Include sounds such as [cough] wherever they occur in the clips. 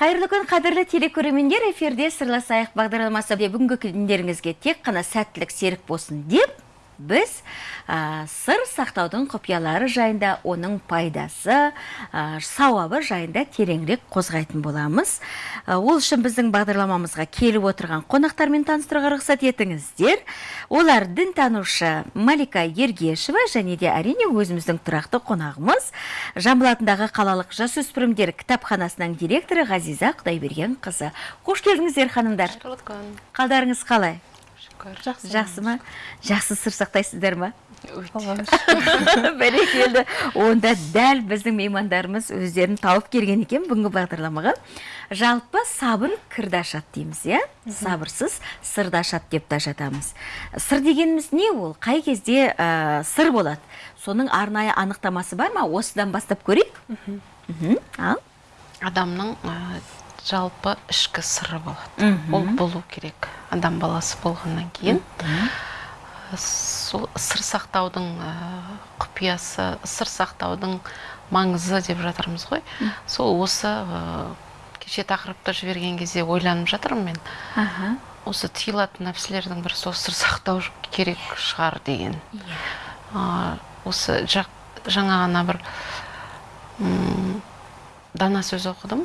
қайырлы күн қадірлі телекөрермендер эфирде сырласайық бағдарламасы бүгінгі күндеріңізге тек қана сәттілік серік болсын деп біз ә, сыр сақтаудың құпиялары жайында оның пайдасы ә, сауабы жайында тереңірек қозғайтын боламыз. Ә, ол үшін біздің бағдарламамызға келіп отырған қонақтармен таныстыруға рұқсат етіңіздер. Олар дінтанушы малика ергешева және де әрине өзіміздің тұрақты қонағымыз. Жамбыл атындағы қалалық жасөспірімдер кітапханасының директоры ғазиза құдайбергенқызы. Қош келдіңіздер ханымдар. Қалдарыңыз қалай? Жақсы жақсы ма? Жақсы сыр сақтайсыздар ма? [laughs] Бәрекелді. Онда дәл біздің меймандарымыз өздерін тауып келген екен бүгінгі бағдарламаға. Жалпы сабыр кірді ашады дейміз иә? Сабырсыз сырды ашады деп те жатамыз сыр дегеніміз не ол? Қай кезде ә, сыр болады? Соның арнайы анықтамасы бар ма? Осыдан бастап көрейік. Ал? Адамның ә, жалпы ішкі сыры болады. Ол болу керек адам баласы болғаннан кейін. Сол сыр сақтаудың ә, құпиясы сыр сақтаудың маңызы деп жатырмыз ғой. Сол осы ә, кеше тақырыпты жіберген кезде ойланып жатырмын мен. Аха. Осы тыйылатын нәрселердің бірі сол сыр сақтау керек шығар деген. Ә, осы жаңа ғана бір дана сөз оқыдым.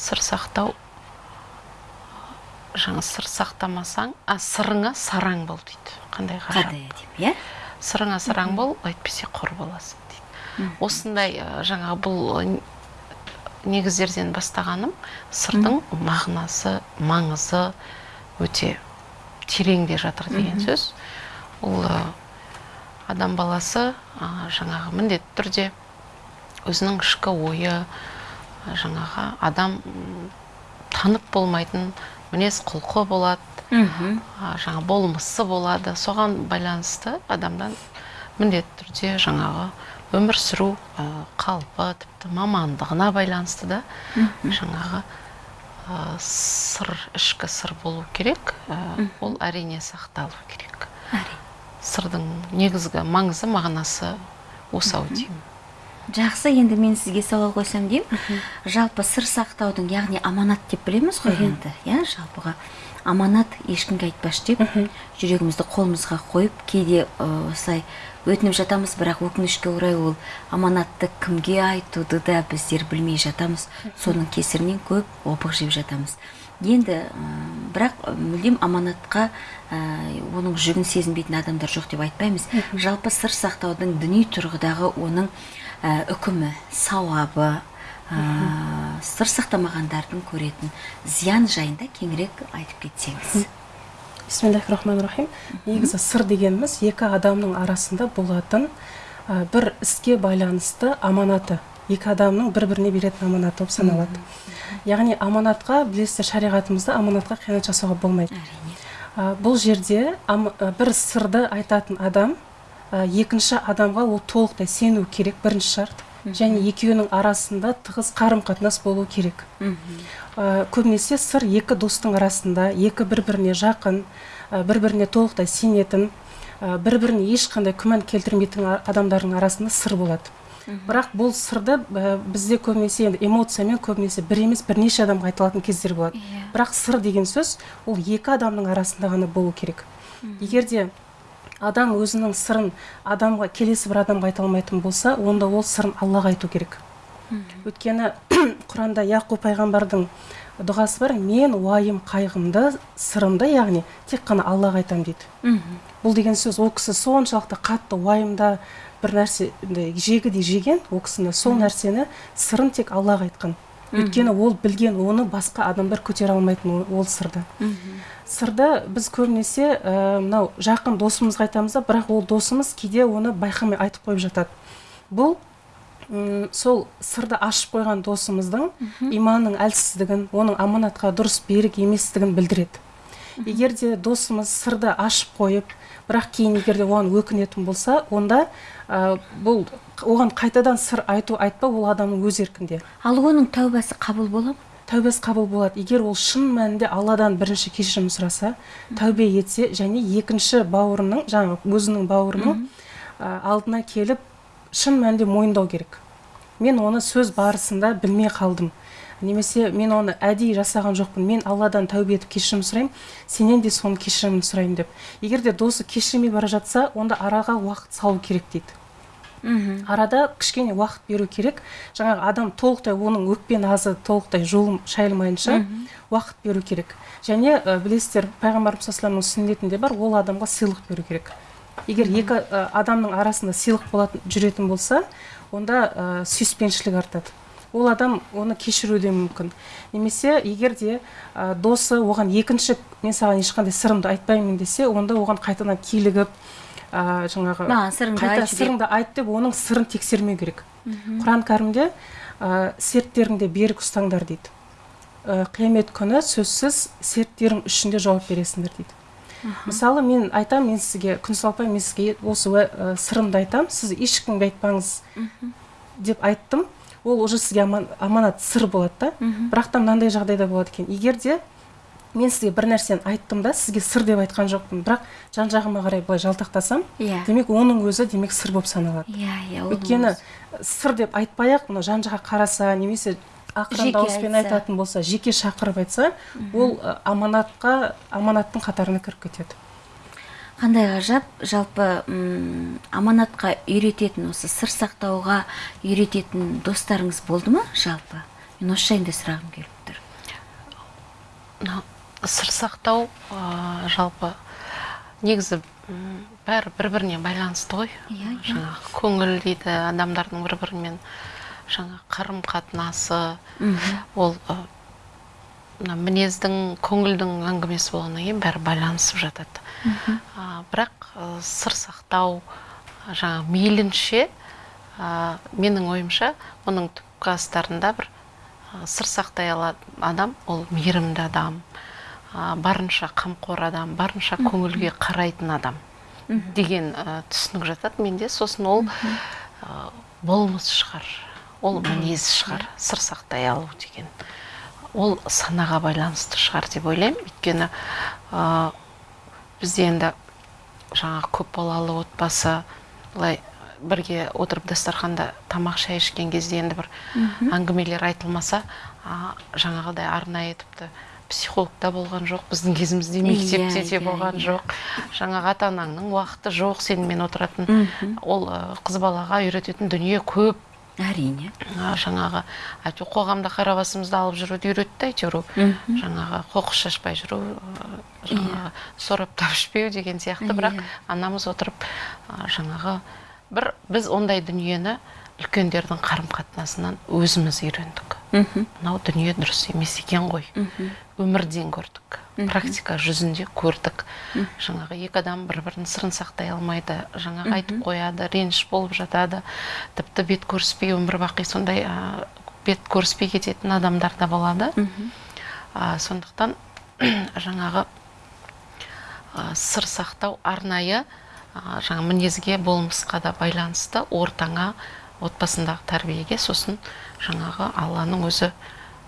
Сыр сақтау жаңа сыр сақтамасаң а сырыңа сараң бол дейді. Қандай ғажап иә? Сырыңа сараң бол әйтпесе құр боласың дейді. Осындай жаңағы бұл негіздерден бастағаным сырдың мағынасы маңызы өте тереңде жатыр деген сөз. Ол адам баласы жаңағы міндетті түрде өзінің ішкі ойы жаңағы адам танып болмайтын мінез құлқы болады жаңа болмысы болады. Соған байланысты адамдан міндетті түрде жаңағы өмір сүру қалпы тіпті мамандығына байланысты да жаңағы ә, сыр ішкі сыр болу керек ә, ол әрине сақталу керек. Сырдың негізгі маңызы мағынасы осы ау деймін жақсы енді мен сізге сауал қойсам деймін. Жалпы сыр сақтаудың яғни аманат деп білеміз ғой енді иә? Жалпыға аманат ешкімге айтпашы деп жүрегімізді қолымызға қойып кейде осылай өтініп жатамыз бірақ өкінішке орай ол аманатты кімге айтуды да біздер білмей жатамыз. Соның кесірінен көп опық жеп жатамыз. Енді бірақ мүлдем аманатқа ы, оның жүгін сезінбейтін адамдар жоқ деп айтпаймыз. Жалпы сыр сақтаудың діни тұрғыдағы оның ә, үкімі сауабы ә, сыр сақтамағандардың көретін зиян жайында кеңірек айтып кетсеңіз. Бисмиллахи рахмани рахим негізі сыр дегеніміз екі адамның арасында болатын ә, бір іске байланысты аманаты. Екі адамның бір біріне беретін аманаты болып саналады. Яғни аманатқа білесіздер шариғатымызда аманатқа қиянат жасауға болмайды. Әрине. Ә, бұл жерде ам- ә, бір сырды айтатын адам ә, екінші адамға ол толықтай сену керек бірінші шарт. Және екеуінің арасында тығыз қарым қатынас болу керек. Ә, көбінесе сыр екі достың арасында екі бір біріне жақын ә, бір біріне толықтай сенетін ә, бір біріне ешқандай күмән келтірмейтін адамдардың арасында сыр болады. Бірақ бұл сырды ә, бізде көбінесе енді эмоциямен көбінесе бір емес бірнеше адамға айтылатын кездер болады. Иә. бірақ сыр деген сөз ол екі адамның арасында ғана болу керек. Егер де адам өзінің сырын адамға келесі бір адамға айта алмайтын болса онда ол сырын аллаға айту керек. Өйткені [clears throat] құранда яқуб пайғамбардың дұғасы бар мен уайым қайғымды сырымды яғни тек қана аллаға айтамын дейді. Бұл деген сөз ол кісі соншалықты қатты уайымда бір нәрсе жегідей жеген ол кісіні сол нәрсені сырын тек аллаға айтқан. Өйткені ол білген оны басқа адамдар көтере алмайтын ол- сырды. Сырды біз көбінесе ә, мынау жақын досымызға айтамыз да бірақ ол досымыз кейде оны байқамай айтып қойып жатады. Бұл сол сырды ашып қойған досымыздың иманның әлсіздігін оның аманатқа дұрыс берік еместігін білдіреді. Егер де досымыз сырды ашып қойып бірақ кейін егер де оған өкінетін болса онда ә, бұл оған қайтадан сыр айту айтпау ол адамның өз еркінде. Ал оның тәубасы қабыл бола ма? Тәубесі қабыл болады. Егер ол шын мәнінде алладан бірінші кешірім сұраса тәубе етсе және екінші бауырының жаңағы өзінің бауырының ә, алдына келіп шын мәнінде мойындау керек. Мен оны сөз барысында білмей қалдым. Немесе мен оны әдейі жасаған жоқпын. Мен алладан тәубе етіп кешірім сұраймын сенен де соның кешірімін сұраймын деп. Егер де досы кешірмей бара жатса онда араға уақыт салу керек дейді. Мхм. Арада кішкене уақыт беру керек. Жаңағы адам толықтай оның өкпе назы толықтай жолым шайылмайынша уақыт беру керек. Және ә, білесіздер пайғамбарымыз саллаллаху сүннетінде бар ол адамға сыйлық беру керек. Егер екі ә, адамның арасында сыйлық болатын жүретін болса онда ә, сүйіспеншілік артады. Ол адам оны кешіруі де мүмкін. Немесе егер де ә, досы оған екінші мен саған ешқандай сырымды айтпаймын десе онда оған қайтадан килігіп ә, жаңағы қайта сырыңды айт деп оның сырын тексермеу керек. Құран кәрімде ә, серттеріңде берік ұстаңдар дейді. Ә, қиямет күні сөзсіз серттерің үшін де жауап бересіңдер дейді. Мысалы мен айтамын мен сізге күнсұлу апай мен сізге осы ә, сырымды айтамын сіз ешкімге айтпаңыз деп айттым. Ол уже сізге аман- аманат сыр болады да. Бірақ та мынандай жағдайда болады екен. Егер де мен сізге бір нәрсені айттым да сізге сыр деп айтқан жоқпын. Бірақ жан жағыма қарай былай жалтақтасам иә. демек оның өзі демек сыр болып саналады. Иә иә оның өйткені сыр деп айтпай ақ мына жан жаққа қараса немесе ақырын дауыспен айтатын болса жеке шақырып айтса ол ы, аманатқа аманаттың қатарына кіріп кетеді. Қандай ғажап жалпы м, аманатқа үйрететін осы сыр сақтауға үйрететін достарыңыз болды ма жалпы? Мен осы жайында сұрағым келіп тұр. Сыр сақтау ә, жалпы негізі бәрі бір біріне байланысты ғой. Иә, иә. жаңағы көңіл дейді адамдардың бір бірімен жаңа қарым қатынасы ол ә, мына мінездің көңілдің әңгімесі болғаннан кейін бәрі байланысып жатады. А, бірақ ә, сыр сақтау ә, жаңа мейлінше ә, менің ойымша оның түпкі астарында бір ә, сыр сақтай алатын адам ол мейірімді адам. ә, барынша қамқор адам барынша көңілге қарайтын адам деген ә, түсінік жатады менде. Сосын ол ә, болмыс шығар ол мінез шығар сыр сақтай алу деген. Ол санаға байланысты шығар деп ойлаймын. Өйткені ә, бізде енді жаңағы көп балалы отбасы былай бірге отырып дастарханда тамақ шай ішкен кезде енді бір әңгімелер айтылмаса жаңағыдай арнайы тіпті психологта болған жоқ біздің кезімізде мектепте Иә, де иә, болған иә. жоқ. Жаңағы ата анаңның уақыты жоқ сенімен отыратын. Ол қыз балаға үйрететін дүние көп. Әрине. Жаңағы әйтеуір қоғамда қара басымызды алып жүруді үйретті әйтеуір жаңағы қоқыс шашпай жүру жаңағы сораптап ішпеу деген сияқты. Бірақ анамыз отырып жаңағы бір біз ондай дүниені үлкендердің қарым қатынасынан өзіміз үйрендік. Мынау дүние дұрыс емес екен ғой. Өмірден көрдік. Практика жүзінде көрдік. Жаңағы екі адам бір бірінің сырын сақтай алмайды. Жаңағы айтып қояды реніш болып жатады. Тіпті бет көріспей өмір бақи сондай ә, бет көріспей кететін адамдар да болады. А, сондықтан [clears throat] жаңағы ә, сыр сақтау арнайы ә, жаңа мінезге болмысқа да байланысты ортаңа отбасындағы тәрбиеге сосын жаңағы алланың өзі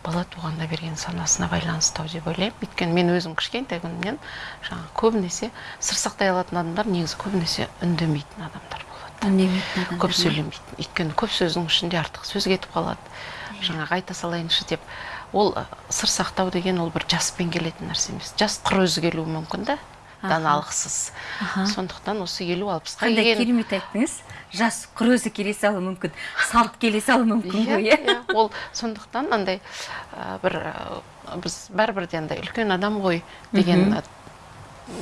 бала туғанда берген санасына байланысты деп ойлаймын. Өйткені мен өзім кішкентай күнімнен жаңағы көбінесе сыр сақтай алатын адамдар негізі көбінесе үндемейтін адамдар болады. Үндемейтін көп сөйлемейтін. Өйткені көп сөздің ішінде артық сөз кетіп қалады. Жаңағы айта салайыншы деп ол сыр сақтау деген ол бір жаспен келетін нәрсе емес. Жас құр өзі келуі мүмкін да даналықсыз Аха. сондықтан осы елу алпысқа қандай керемет айттыңыз. Жас құр өзі келе салуы мүмкін салт келе салуы мүмкін иә, ғой иә иә. ол сондықтан андай бір біз бәрібір де андай үлкен адам ғой деген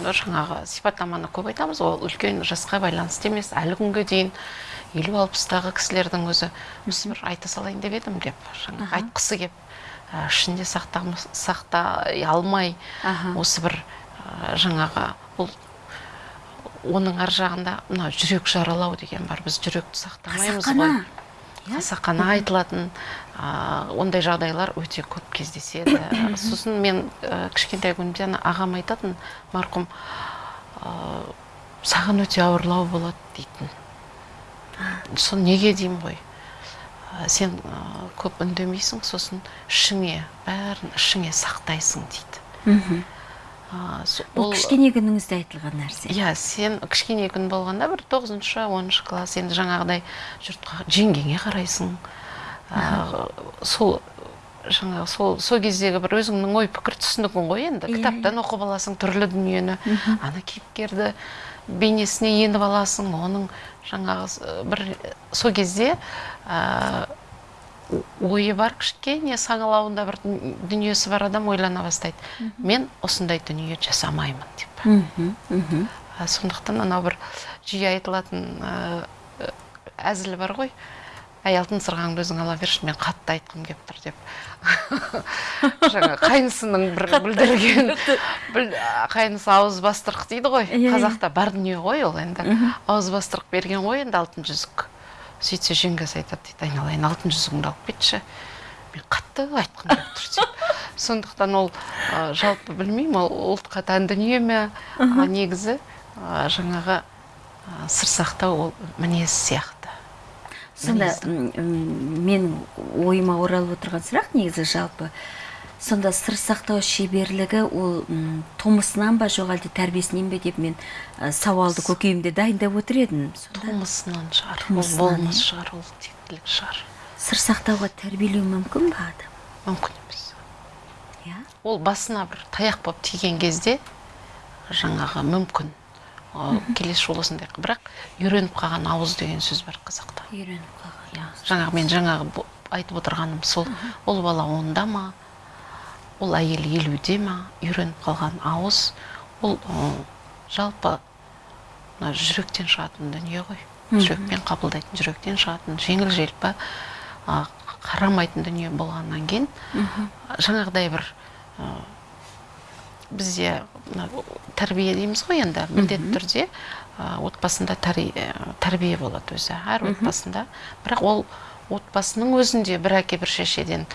жаңағы сипаттаманы көп айтамыз. Ол үлкен жасқа байланысты емес әлі күнге дейін елу алпыстағы кісілердің өзі осы бір айта салайын деп едім деп жаңағы айтқысы кеп ә, ішінде сақтай алмай осы бір жаңағы бұл оның ар жағында мына жүрек жаралау деген бар. Біз жүректі сақтамаймыз ғой. Қасақана қасақана айтылатын а, ондай жағдайлар өте көп кездеседі. [coughs] Сосын мен ә, кішкентай күнімде ана ағам айтатын марқұм ә, саған өте ауырлау болады дейтін. Соны неге деймін ғой? Ә, сен ә, көп үндемейсің сосын ішіңе бәрін ішіңе сақтайсың дейді. Мхм. Бұл кішкене күніңізде айтылған нәрсе. Иә сен кішкене күн болғанда бір тоғызыншы оныншы класс енді жаңағыдай жұртқа жеңгеңе қарайсың. Ә, сол жаңағы сол сол кездегі бір өзіңнің ой пікір түсінігің ғой енді. Иә, кітаптан оқып аласың түрлі дүниені. Ана кейіпкерді бейнесіне еніп аласың оның жаңағы с- бір сол кезде ә, ойы бар кішкене саңылауында бір дүн- дүниесі бар адам ойлана бастайды. Мен осындай дүние жасамаймын деп. Сондықтан анау бір жиі айтылатын ә, әзіл бар ғой. Әй алтын сырғаңды өзің ала берші мен қатты айтқым келіп тұр деп. [laughs] Жаңа қайнысының бір білдірген біл- қайнысы ауыз бастырық дейді ғой. Иә, иә. қазақта бар дүние ғой ол енді. Ауыз бастырық берген ғой енді алтын жүзік. Сөйтсе жеңгесі айтады дейді айналайын алтын жүзігіңді алып кетші. Мен қатты айтқым келіп тұр деп [laughs] сондықтан ол ә, жалпы білмеймін ол ұлтқа тән дүние ме? А негізі ә, жаңағы ә, сыр сақтау ол мінез сияқты. Сонда менің ойыма оралып отырған сұрақ негізі жалпы сонда сыр сақтау шеберлігі ол м, тумысынан ба жоқ әлде тәрбиесінен бе деп мен ә, сауалды көкейімде дайындап отыр едім тумысынан шығар ол болмыс иә. шығар ол тектілік шығар. Сыр сақтауға тәрбиелеу мүмкін ба адам? Мүмкін емес. Иә? Ол басына бір таяқ болып тиген кезде жаңағы мүмкін. Келесі жолы осындай бірақ үйреніп қалған ауыз деген сөз бар қазақта. Үйреніп қалған иә жаңағы мен жаңағы айтып отырғаным сол. Ол бала онда ма? Ол әйел елуде ма үйреніп қалған ауыз. Ол жалпы мына жүректен шығатын дүние ғой. Жүрекпен қабылдайтын жүректен шығатын жеңіл желпі қарамайтын дүние болғаннан кейін жаңағыдай бір бізде тәрбие дейміз ғой енді міндетті түрде отбасында тәрбие, тәрбие болады өзі әр отбасында. Бірақ ол отбасының өзінде бір әке бір шешеден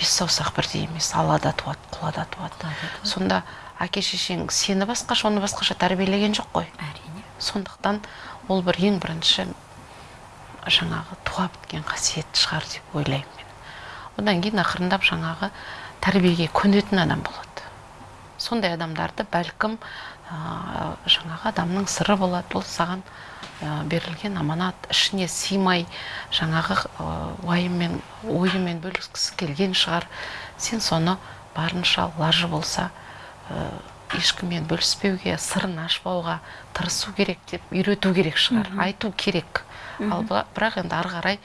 бес саусақ бірдей емес алада туады құлада туады сонда әке шешең сені басқаша оны басқаша тәрбиелеген жоқ қой? Әрине. Сондықтан ол бір ең бірінші жаңағы туа біткен қасиет шығар деп ойлаймын мен. Одан кейін ақырындап жаңағы тәрбиеге көнетін адам болады. Сондай адамдарды бәлкім ә, жаңағы адамның сыры болады. Ол саған берілген аманат ішіне сыймай жаңағы ә, уайыммен ойымен бөліскісі келген шығар. Сен соны барынша лажы болса ә, ешкіммен бөліспеуге сырын ашпауға тырысу керек деп үйрету керек шығар айту керек. Ал бірақ енді ары қарай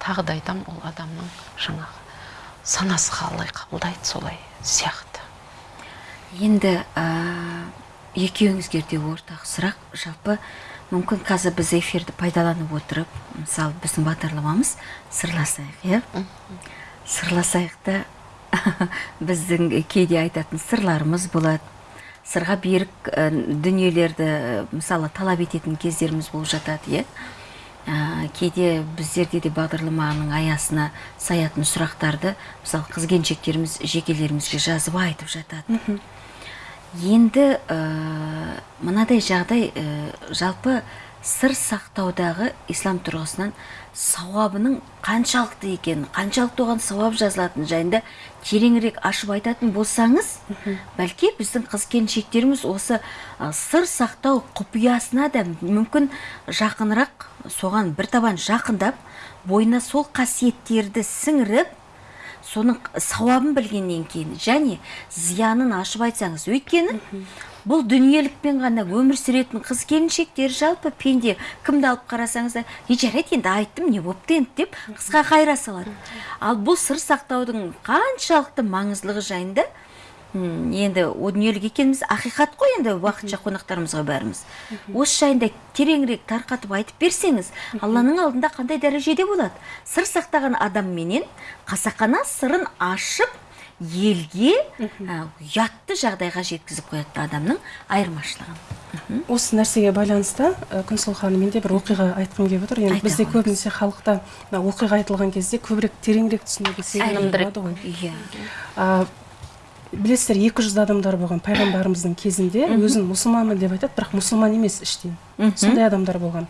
тағы да айтамын ол адамның жаңағы санасы қалай қабылдайды солай сияқты. Енді ә, екеуіңізге де ортақ сұрақ. Жалпы мүмкін қазір біз эфирді пайдаланып отырып мысалы біздің бағдарламамыз сырласайық иә сырласайық та біздің кейде айтатын сырларымыз болады сырға берік дүниелерді мысалы талап ететін кездеріміз болып жатады иә ә, кейде біздерде де бағдарламаның аясына саятын сұрақтарды мысалы қыз келіншектеріміз жекелерімізге жазып айтып жатады енді ә, мынадай жағдай ә, жалпы сыр сақтаудағы ислам тұрғысынан сауабының қаншалықты екенін қаншалықты оған сауап жазылатыны жайында тереңірек ашып айтатын болсаңыз бәлки біздің қыз келіншектеріміз осы ә, сыр сақтау құпиясына да мүмкін жақынырақ соған бір табан жақындап бойына сол қасиеттерді сіңіріп соның сауабын білгеннен кейін және зиянын ашып айтсаңыз өйткені бұл дүниелікпен ғана өмір сүретін қыз келіншектер жалпы пенде кімді алып қарасаңыз да е жарайды енді айттым не бопты енді? деп қысқа қайыра салады. Ал бұл сыр сақтаудың қаншалықты маңыздылығы жайында енді о дүниелік екеніміз ақиқат қой енді уақытша қонақтарымызға бәріміз. Осы жайында тереңірек тарқатып айтып берсеңіз алланың алдында қандай дәрежеде болады? Сыр сақтаған адамменен қасақана сырын ашып елге ұятты жағдайға жеткізіп қоятын адамның айырмашылығын. Осы нәрсеге байланысты күнсұлу ханым менде бір оқиға айтқым келіп отыр. Енді бізде көбінесе халықта оқиға айтылған кезде көбірек тереңірек түсінуге себеп Сенімдірек. болады ғой. Иә. Білесіздер 200 адамдар болған пайғамбарымыздың кезінде өзін мұсылманмын деп айтады бірақ мұсылман емес іштен. Сондай адамдар болған.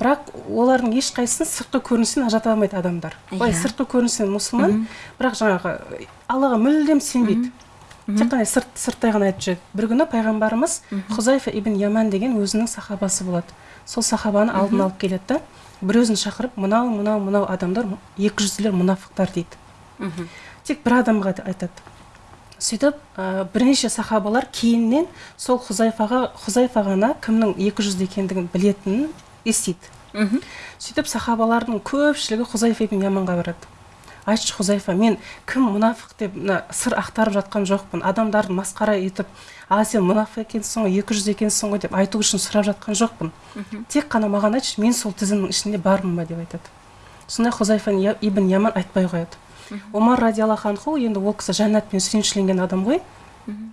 Бірақ олардың ешқайсысын сыртқы көрінісінен ажырата алмайды адамдар. Былай Иә. сыртқы көрінісінен мұсылман бірақ жаңағы аллаға мүлдем сенбейді. Тек қана сырт, сырттай ғана айтып жүреді. Бір күні пайғамбарымыз хузайфа ибн яман деген өзінің сахабасы болады. Сол сахабаны алдын алып келеді да бір өзін шақырып мынау мынау мынау адамдар екі жүзділер мұнафықтар дейді. Тек бір адамға айтады. Сөйтіп ә, бірнеше сахабалар кейіннен сол хузайфаға хузайфа ғана кімнің екі жүзді екендігін білетінін естиді. Мхм сөйтіп сахабалардың көпшілігі хузайфа ибн яманға барады. Айтшы хузайфа мен кім мұнафық деп мына сыр ақтарып жатқан жоқпын. Адамдарды масқара етіп а сен мұнафық екенсің ғой екі жүз екенсің ғой деп айту үшін сұрап жатқан жоқпын. Тек қана маған айтшы мен сол тізімнің ішінде бармын ба деп айтады. Сонда хузайфа Я- ибн яман айтпай қояды. Омар радиаллаху анху енді ол кісі жәннатпен сүйіншіленген адам ғой.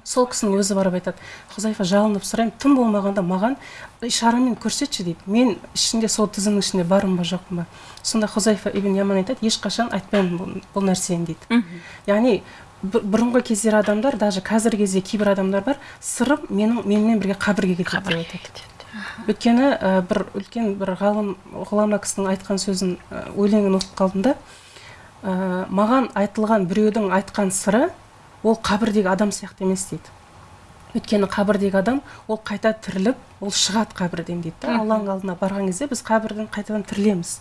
Сол кісінің өзі барып айтады хузайфа жалынып сұраймын тым болмағанда маған ишарамен көрсетші дейді. Мен ішінде сол тізімнің ішінде бармын ба жоқпын ба? Сонда хузайфа ибн яман айтады ешқашан айтпаймын бұл, бұл нәрсені дейді. Яғни бұр- бұрынғы кездері адамдар даже қазіргі кезде кейбір адамдар бар сырым менің менімен бірге қабірге кетеді деп айтады өйткені ә, бір үлкен бір ғалым ғұлама кісінің айтқан сөзін ә, өлеңін оқып қалдым да ә, маған айтылған біреудің айтқан сыры ол қабірдегі адам сияқты емес дейді. Өйткені қабірдегі адам ол қайта тіріліп ол шығады қабірден дейді да. Алланың алдына барған кезде біз қабірден қайтадан тірілеміз.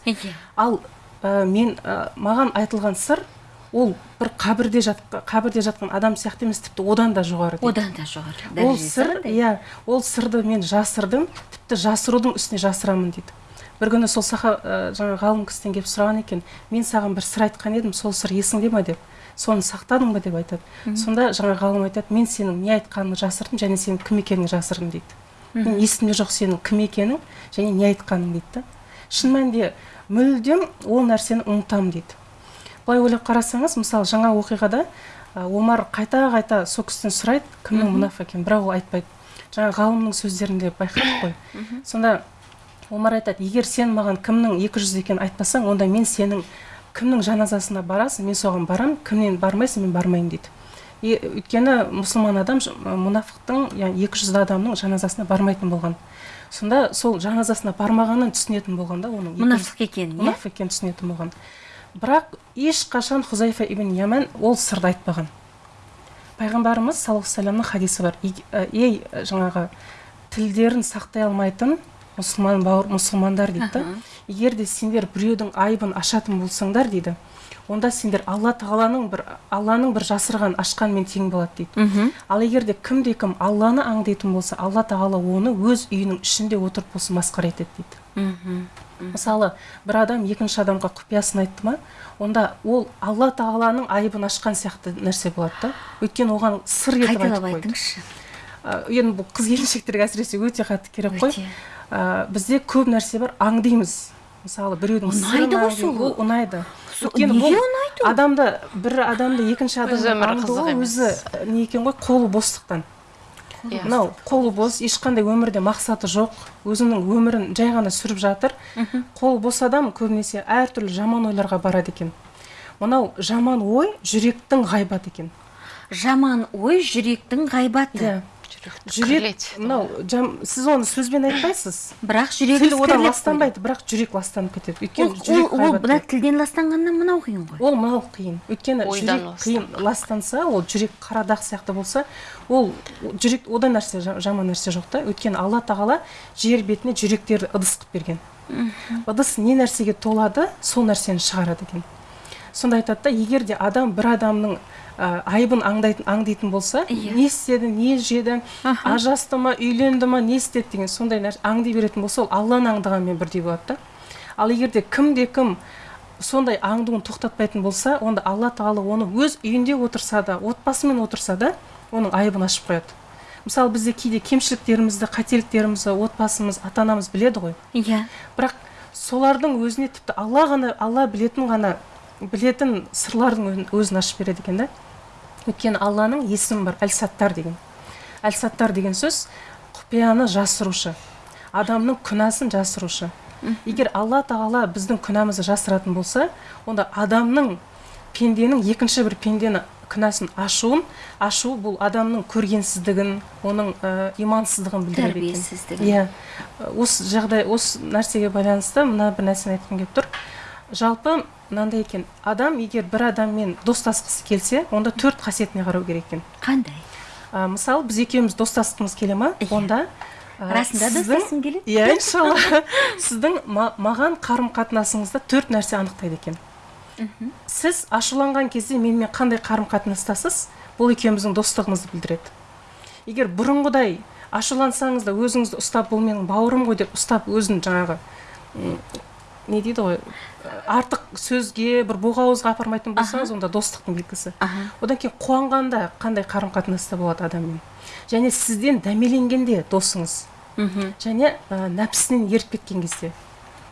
Ал ә, мен ә, маған айтылған сыр ол бір қабірде жатқа, қабірде жатқан адам сияқты емес тіпті одан да жоғары дейді. Одан да жоғары. Ол сыр иә ол сырды мен жасырдым тіпті жасырудың үстіне жасырамын дейді. Бір күні сол саха ә, жаңа ғалым кісіден келіп сұраған екен мен саған бір сыр айтқан едім сол сыр есіңде ма деп. Соны сақтадың ба? деп айтады. Сонда жаңа ғалым айтады мен сенің не айтқаныңды жасырдым және сенің кім екеніңді жасырдым дейді. Мен есімде жоқ сенің кім екенің және не айтқаның дейді да. Шын мәнінде мүлдем ол нәрсені ұмытамын дейді. Былай ойлап қарасаңыз мысалы жаңа оқиғада ә, омар қайта қайта сол кісіден сұрайды кімнің мұнафық екенін? бірақ ол айтпайды. Жаңа ғалымның сөздерінде байқадық қой. Сонда омар айтады егер сен маған кімнің екі жүз екенін айтпасаң онда мен сенің кімнің жаназасына барасың мен соған барамын кімнен бармайсың мен бармаймын дейді. И- өйткені мұсылман адам мұнафықтың яғни екі жүз адамның жаназасына бармайтын болған. Сонда сол жаназасына бармағанын түсінетін болған да оның мұнафық екенін иә? мұнафық екенін түсінетін болған. Бірақ ешқашан хузайфа ибн яман ол сырды айтпаған. Пайғамбарымыз саллаллаху алейхи хадисі бар. «Ег- ә, ей жаңағы тілдерін сақтай алмайтын мұсылман бауыр мұсылмандар дейді да. Егер де сендер біреудің айыбын ашатын болсаңдар дейді онда сендер алла тағаланың бір алланың бір жасырған ашқанмен тең болады дейді. Мхм. Ал егер де кімде кім алланы аңдитын болса алла тағала оны өз үйінің ішінде отырып болсын масқара етеді дейді. Мысалы бір адам екінші адамға құпиясын айтты ма онда ол алла тағаланың айыбын ашқан сияқты нәрсе болады да. Өйткені оған сыр етіп айтып қайталап қойды. айтыңызшы. Енді бұл қыз келіншектерге әсіресе өте қатты керек қой. Ә, бізде көп нәрсе бар аңдимыз мысалы біреудің Ұнайды ғой сол. ол ұнайды. Өйткені бұл ұнайды? ол? адамды бір адамды екінші өмірі аңдуы өзі не екен ғой қолы бостықтан. Иә. мынау қолы бос ешқандай өмірде мақсаты жоқ өзінің өмірін жай ғана сүріп жатыр. Қолы бос адам көбінесе әртүрлі жаман ойларға барады екен. Мынау жаман ой жүректің ғайбаты екен. Жаман ой жүректің ғайбаты. Иә. Жүректі жүрек мынау жам, сіз оны сөзбен айтпайсыз. Бірақ жүрек тіл одан ластанбайды бірақ жүрек ластанып кетеді. Өйткені ол жүрек ол, мына тілден ластанғаннан мынау қиын ғой. Ол мынау қиын. Өйткені жүрек қиын ластанса ол жүрек қара дақ сияқты болса ол жүрек одан нәрсе жа- жаман нәрсе жоқ та. Өйткені алла тағала жер бетіне жүректерді ыдыс қылып берген. Ыдыс не нәрсеге толады сол нәрсені шығарады екен. Сонда айтады да егер де адам бір адамның ә, айыбын аңдайтын аңдитын болса Иә. не істеді не жеді Аха. ажырасты ма үйленді ма не істеді деген сондай нәрсе аңдай беретін болса ол алланы аңдығанмен бірдей болады да ал егер де кімде кім сондай аңдуын тоқтатпайтын болса онда алла тағала оны өз үйінде отырса да отбасымен отырса да оның айыбын ашып қояды мысалы бізде кейде кемшіліктерімізді қателіктерімізді отбасымыз ата анамыз біледі ғой иә бірақ солардың өзіне тіпті алла ғана алла білетін ғана білетін сырлардың өзін- ашып береді екен да. Өйткені алланың есімі бар әл саттар деген. Әл саттар деген сөз құпияны жасырушы адамның күнәсін жасырушы. Егер алла тағала біздің күнәмізді жасыратын болса онда адамның пенденің екінші бір пендені күнәсін ашуын ашу бұл адамның көргенсіздігін оның ә, имансыздығын білдіреді екен. Тәрбиесіздігін. Иә. Осы жағдай осы нәрсеге байланысты мына бір нәрсені айтқым келіп тұр. Жалпы мынандай екен. Адам егер бір адаммен достасқысы келсе онда төрт қасиетіне қарау керек екен. Қандай? Ә, мысалы біз екеуміз достасқымыз келе ма? Иә. онда ә, расында достасқым келеді? Иә иншалла. [laughs] Сіздің ма- маған қарым қатынасыңызда төрт нәрсе анықтайды екен. Сіз ашуланған кезде менімен қандай қарым қатынастасыз бұл екеуміздің достығымызды білдіреді. Егер бұрынғыдай ашулансаңыз да өзіңізді ұстап бұл менің бауырым ғой деп ұстап өзін жаңағы не дейді ғой? Артық сөзге бір боғауызға апармайтын болсаңыз онда достықтың белгісі. Одан кейін қуанғанда қандай қарым қатынаста болады адаммен. Және сізден дәмеленгенде досыңыз. Мхм. Және ә, нәпсісінен еріп кеткен кезде.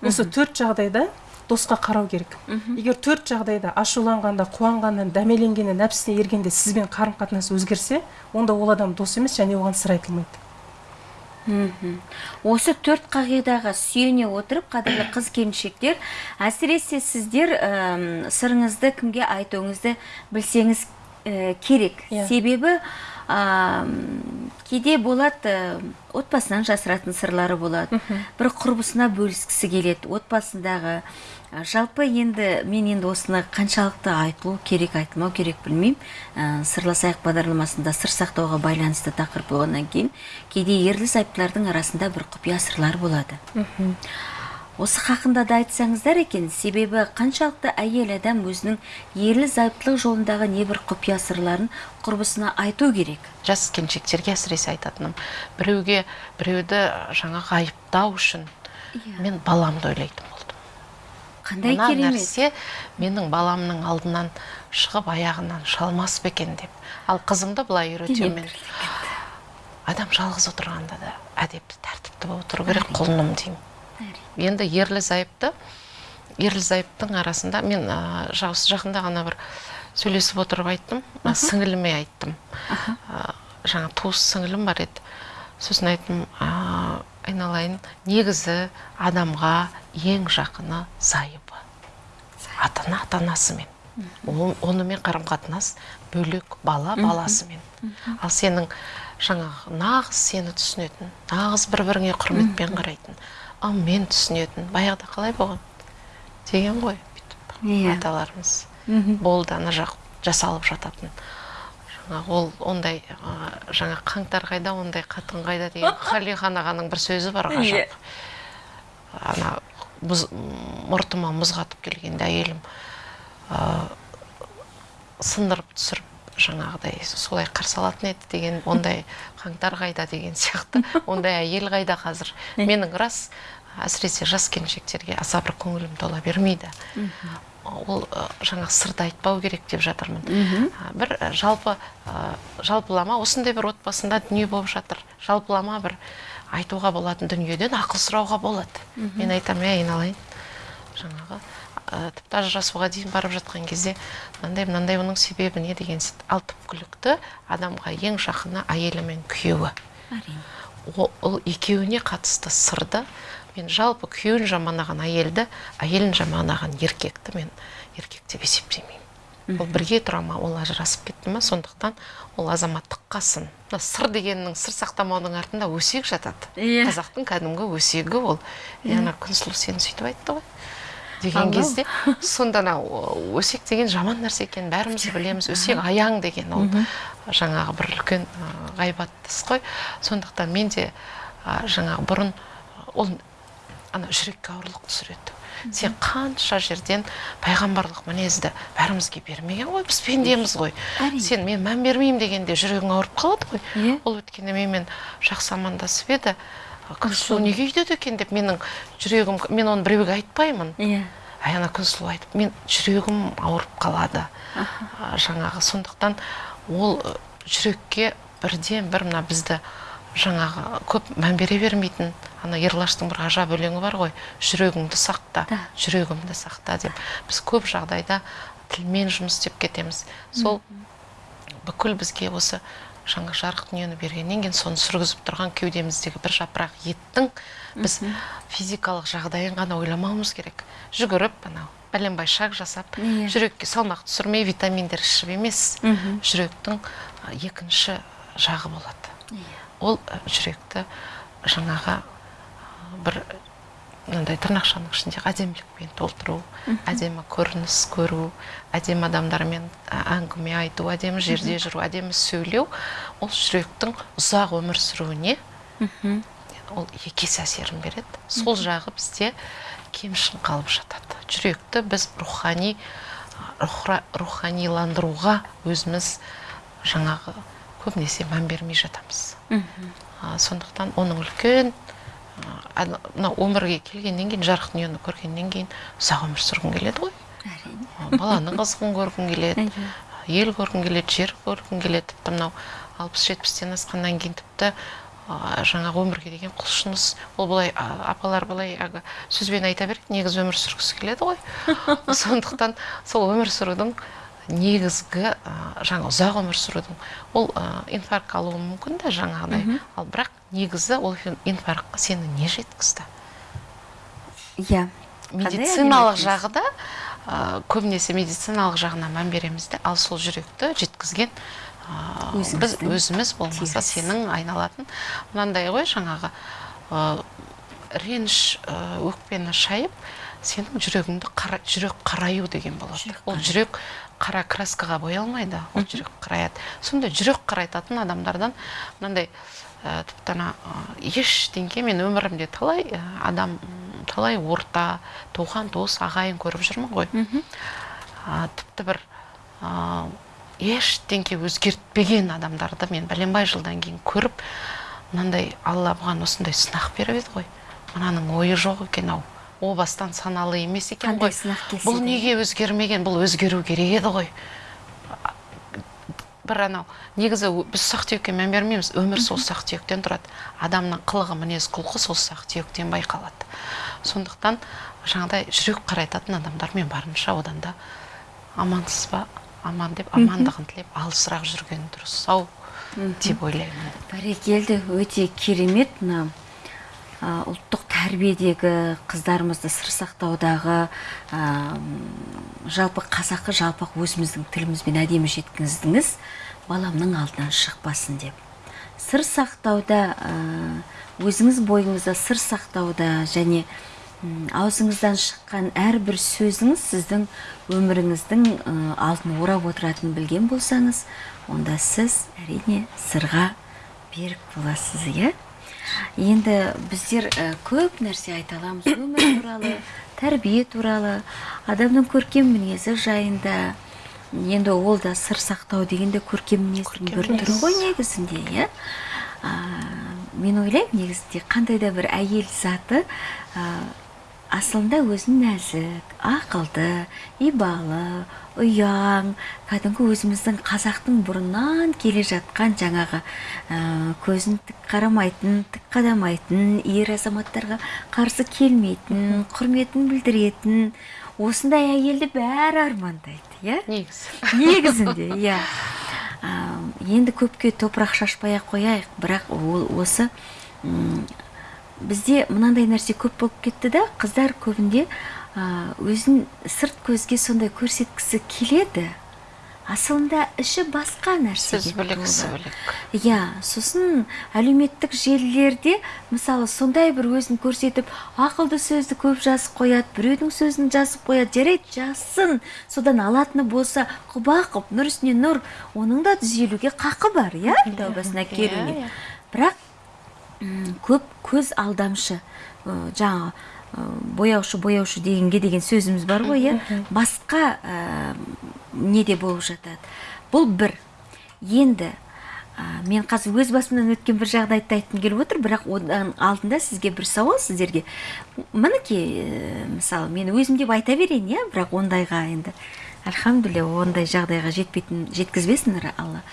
Осы төрт жағдайда досқа қарау керек. Егер төрт жағдайда ашуланғанда қуанғанда дәмеленгенде нәпсісіне ергенде сізбен қарым қатынас өзгерсе онда ол адам дос емес және оған сыр айтылмайды. Осы төрт қағидаға сүйене отырып қадірлі қыз келіншектер әсіресе сіздер сырыңызды кімге айтуыңызды білсеңіз ә, керек. Иә. себебі ам, кейде болады ә, отбасынан жасыратын сырлары болады бір құрбысына бөліскісі келеді. Отбасындағы жалпы енді мен енді осыны қаншалықты айтылу керек айтылмау керек білмеймін. Ә, сырласайық бағдарламасында сыр сақтауға байланысты тақырып болғаннан кейін кейде ерлі зайыптылардың арасында бір құпия сырлар болады. Осы хақында да айтсаңыздар екен себебі қаншалықты әйел адам өзінің ерлі зайыптылық жолындағы небір құпия сырларын құрбысына айту керек? Жас келіншектерге әсіресе айтатыным. Біреуге біреуді жаңағы айыптау үшін Иә. мен баламды ойлайтын қандай мына керемет. нәрсе менің баламның алдынан шығып аяғынан шалмас па екен деп. Ал қызымды былай үйретемін. Мен адам жалғыз отырғанда да әдепті тәртіпті болып отыру керек құлыным деймін. Енді ерлі зайыпты ерлі зайыптың арасында мен ә, жақында ғана бір сөйлесіп отырып айттым ә, сіңіліме айттым. Ә, жаңа туыс сіңілім бар еді. Сосын айттым «А, айналайын. Негізі адамға ең жақыны зайыбы. Ата ана ата анасымен онымен қарым қатынас бөлек бала баласымен. Ал сенің жаңағы нағыз сені түсінетін нағыз бір біріңе құрметпен қарайтын ал мен түсінетін баяғыда қалай болған? Деген ғой бүйтіп Иә. аталарымыз. Болды ана жақ жасалып жататын. Ол ондай жаңа қаңтар қайда ондай қатын қайда деген [laughs] қалихан ағаның бір сөзі бар ғажап ана мұз, мұртыма мұз қатып келгенде әйелім ә, сындырып түсіріп жаңағыдай солай қарсы алатын еді деген [laughs] ондай қаңтар қайда деген сияқты. Ондай әйел қайда қазір? Менің рас әсіресе жас келіншектерге аса бір көңілім тола бермейді. Ол жаңағы сырды айтпау керек деп жатырмын. Бір жалпы жалпылама осындай бір отбасында дүние болып жатыр. Жалпылама бір айтуға болатын дүниеден ақыл сұрауға болады. Мен айтамын ей айналайын. Жаңағы тіпті ажырасуға дейін барып жатқан кезде мынандай мынандай оның себебі не деген ал түпкілікті адамға ең жақыны әйелі мен күйеуі. Әрине. Ол екеуіне қатысты сырды мен жалпы күйеуін жаманаған әйелді әйелін жаманаған еркекті мен еркек деп есептемеймін. Ол бірге тұра ма ол ажырасып кетті ма сондықтан ол азаматтыққа сын мына сыр дегеннің сыр сақтамаудың артында өсек жатады. Иә. қазақтың кәдімгі өсегі ол. Е ана күнсұлу сені сөйтіп айтты ғой деген кезде [laughs] сонда анау өсек деген жаман нәрсе екенін бәріміз білеміз өсек аяң деген ол жаңағы бір үлкен ғайбат іс қой. Сондықтан мен де жаңағы бұрын ол ана жүрекке ауырлық түсіреді. Сен қанша жерден пайғамбарлық мінезді бәрімізге бермеген ғой біз пендеміз ғой. Сен мен мән бермеймін дегенде жүрегің ауырып қалады ғой. Иә. ол өткенде менімен жақсы амандасып еді. Күнсұлу неге үйдеді екен деп менің жүрегім мен оны біреуге айтпаймын. Иә. Әй ана күнсұлу айтып мен жүрегім ауырып қалады. Жаңағы сондықтан ол жүрекке бірден бір мына бізді жаңағы көп мән бере бермейтін ана ерлаштың бір ғажап өлеңі бар ғой. Жүрегіңді сақта Да. жүрегімді сақта деп. Біз көп жағдайда тілмен жұмыс істеп кетеміз. Сол бүкіл бізге осы жаңа жарық дүниені бергеннен кейін соны сүргізіп тұрған кеудеміздегі бір жапырақ еттің біз физикалық жағдайын ғана ойламауымыз керек. Жүгіріп анау бәленбай шаг жасап Иә. жүрекке салмақ түсірмей витаминдер ішіп емес жүректің екінші жағы болады. Иә. ол жүректі жаңағы бір мынандай тырнақшаның ішінде әдемілікпен толтыру әдемі көрініс көру әдемі адамдармен әңгіме айту әдемі жерде жүру әдемі сөйлеу ол жүректің ұзақ өмір сүруіне ол екі есе әсерін береді. Сол жағы бізде кемшін қалып жатады. Жүректі біз рухани руханиландыруға өзіміз жаңағы көбінесе мән бермей жатамыз. Сондықтан оның үлкен мына өмірге келгеннен кейін жарық дүниені көргеннен кейін ұзақ өмір сүргің келеді ғой. Әрине. Баланың қызығын көргің келеді ел көргің келеді жер көргің келеді. Тіпті мынау алпыс жетпістен асқаннан кейін тіпті жаңағы өмірге деген құлшыныс. Ол былай апалар былай әлгі сөзбен айта береді негізі өмір сүргісі келеді ғой. [laughs] Сондықтан сол өмір сүрудің негізгі жаңа ұзақ өмір сүрудің ол инфаркт алуы мүмкін да жаңағыдай. Ал бірақ негізі ол инфарктқа сені не жеткізді? Иә. Медициналық жағы да ә, көбінесе медициналық жағына мән береміз де ал сол жүректі жеткізген ә, біз өзіміз болмаса сенің айналатын. Мынандай ғой жаңағы ә, реніш өкпені шайып сенің жүрегіңді қара, жүрек қараю деген болады. Ол жүрек қара краскаға боялмайды ол жүрек қараяды сондай жүрек қарайтатын адамдардан мынандай ә, тіпті ана ә, ештеңке мен өмірімде талай ә, адам талай орта туған туыс ағайын көріп жүрмін ғой. А, тіпті бір а, ештеңке өзгертпеген адамдарды мен бәленбай жылдан кейін көріп мынандай алла бұған осындай сынақ беріп еді ғой. Мынаның ойы жоқ екен ау. О бастан саналы емес екен ғой. бұл неге өзгермеген? Бұл өзгеру керек еді ғой. Бір анау негізі біз ұсақ түйекке мән бермейміз. Өмір сол ұсақ түйектен тұрады. Адамның қылығы мінез құлқы сол ұсақ түйектен байқалады. Сондықтан жаңағыдай жүрек қарайтатын адамдармен барынша одан да амансыз ба? Аман деп амандығын тілеп алысырақ жүрген дұрыс ау деп ойлаймын. Бәрекелді өте керемет мына ұлттық тәрбиедегі қыздарымызды сыр сақтаудағы жалпы қазақы жалпақ өзіміздің тілімізбен әдемі жеткіздіңіз баламның алдынан шықпасын деп. Сыр сақтауда өзіңіз бойыңызда сыр сақтауда және аузыңыздан шыққан әрбір сөзіңіз сіздің өміріңіздің алдын орап отыратынын білген болсаңыз онда сіз әрине сырға берік боласыз иә? Енді біздер ы, көп нәрсе айта аламыз. [coughs] Өмір туралы тәрбие туралы адамның көркем мінезі жайында. Енді ол да сыр сақтау деген де көркем мінездің бір түрі ғой негізінде иә? Мен ойлаймын негізінде қандай да бір әйел заты асылында өзін нәзік ақылды ибалы ұяң кәдімгі өзіміздің қазақтың бұрыннан келе жатқан жаңағы ә, көзін тік қарамайтын тік қадамайтын ер азаматтарға қарсы келмейтін құрметін білдіретін осындай әйелді бәрі армандайды иә негізі негізінде иә енді көпке топырақ шашпай ақ қояйық бірақ ол осы бізде мынандай нәрсе көп болып кетті да қыздар көбінде өзін сырт көзге сондай көрсеткісі келеді. Асылында іші басқа нәрсеге сіз бөлек бөлек. Иә, сосын әлеуметтік желілерде мысалы сондай бір өзін көрсетіп ақылды сөзді көп жазып қояды біреудің сөзін жазып қояды жарайды жазсын. Содан алатыны болса құба қып нұр үстіне нұр оның да түзелуге қақы бар иә тәубасына келуіне. иә. бірақ көп көз алдамшы жаңағы бояушы бояушы дегенге деген сөзіміз бар ғой иә? Басқа ә, неде болып жатады? Бұл бір. Енді ә, мен қазір өз басымнан өткен бір жағдайды айтқым келіп отыр бірақ одан алдында сізге бір сауал сіздерге. Мінекей ә, мысалы мен өзім деп айта берейін иә? Бірақ ондайға енді. Альхамдулилля ондай жағдайға жетпейтін жеткізбесін алла.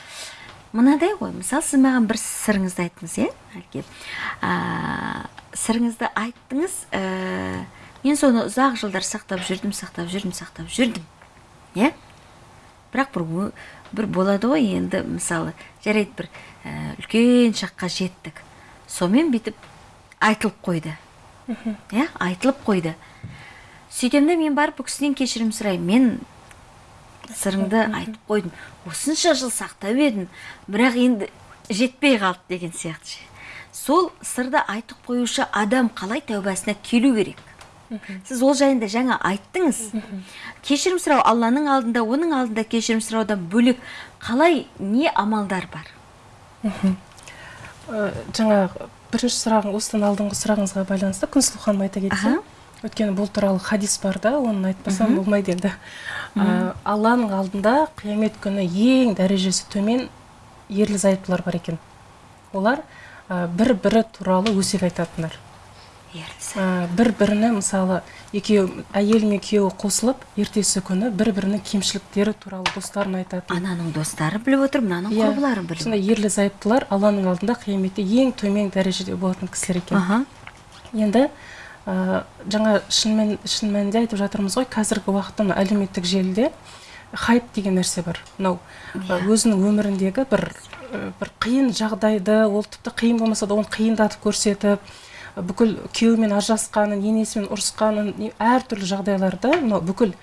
Мынадай ғой. Мысалы сіз маған бір сырыңызды айттыңыз иә әлгі а, сырыңызды айттыңыз ә, мен соны ұзақ жылдар сақтап жүрдім сақтап жүрдім сақтап жүрдім иә? Бірақ бір бір болады ғой енді мысалы жарайды бір ә, үлкен шаққа жеттік. Сонымен бүйтіп айтылып қойды. Иә айтылып қойды. Сөйтемін де мен барып бұл кісіден кешірім сұраймын. Мен сырыңды айтып қойдым осынша жыл сақтап едім бірақ енді жетпей қалды деген сияқты ше. сол сырды айтып қоюшы адам қалай тәубасына келу керек? Сіз ол жайында жаңа айттыңыз. Кешірім сұрау алланың алдында оның алдында кешірім сұраудан бөлек қалай не амалдар бар? Ә, жаңағы бірінші сұрағың осыдан алдыңғы сұрағыңызға байланысты күнсұлу ханым айта кетсем өйткені бұл туралы хадис бар да оны айтпасам болмайды енді. Ә, алланың алдында қиямет күні ең дәрежесі төмен ерлі зайыптылар бар екен. Олар бір бірі туралы өсек айтатындар. Ә, бір біріне мысалы екеуі әйел мен күйеуі қосылып ертесі күні бір бірінің кемшіліктері туралы достарын айтатын. Ананың достары біліп отыр мынаның Иә, құрбылары біліп сондай ерлі зайыптылар алланың алдында қияметте ең төмен дәрежеде болатын кісілер екен. Енді ә, жаңа шынымен шын мәнінде айтып жатырмыз ғой қазіргі уақытта мына әлеуметтік желіде хайп деген нәрсе бар. Мынау ә, өзінің өміріндегі бір ә, бір қиын жағдайды ол тіпті қиын болмаса да оны қиындатып көрсетіп бүкіл күйеуімен ажырасқанын енесімен ұрысқанын әртүрлі жағдайларды мынау бүкіл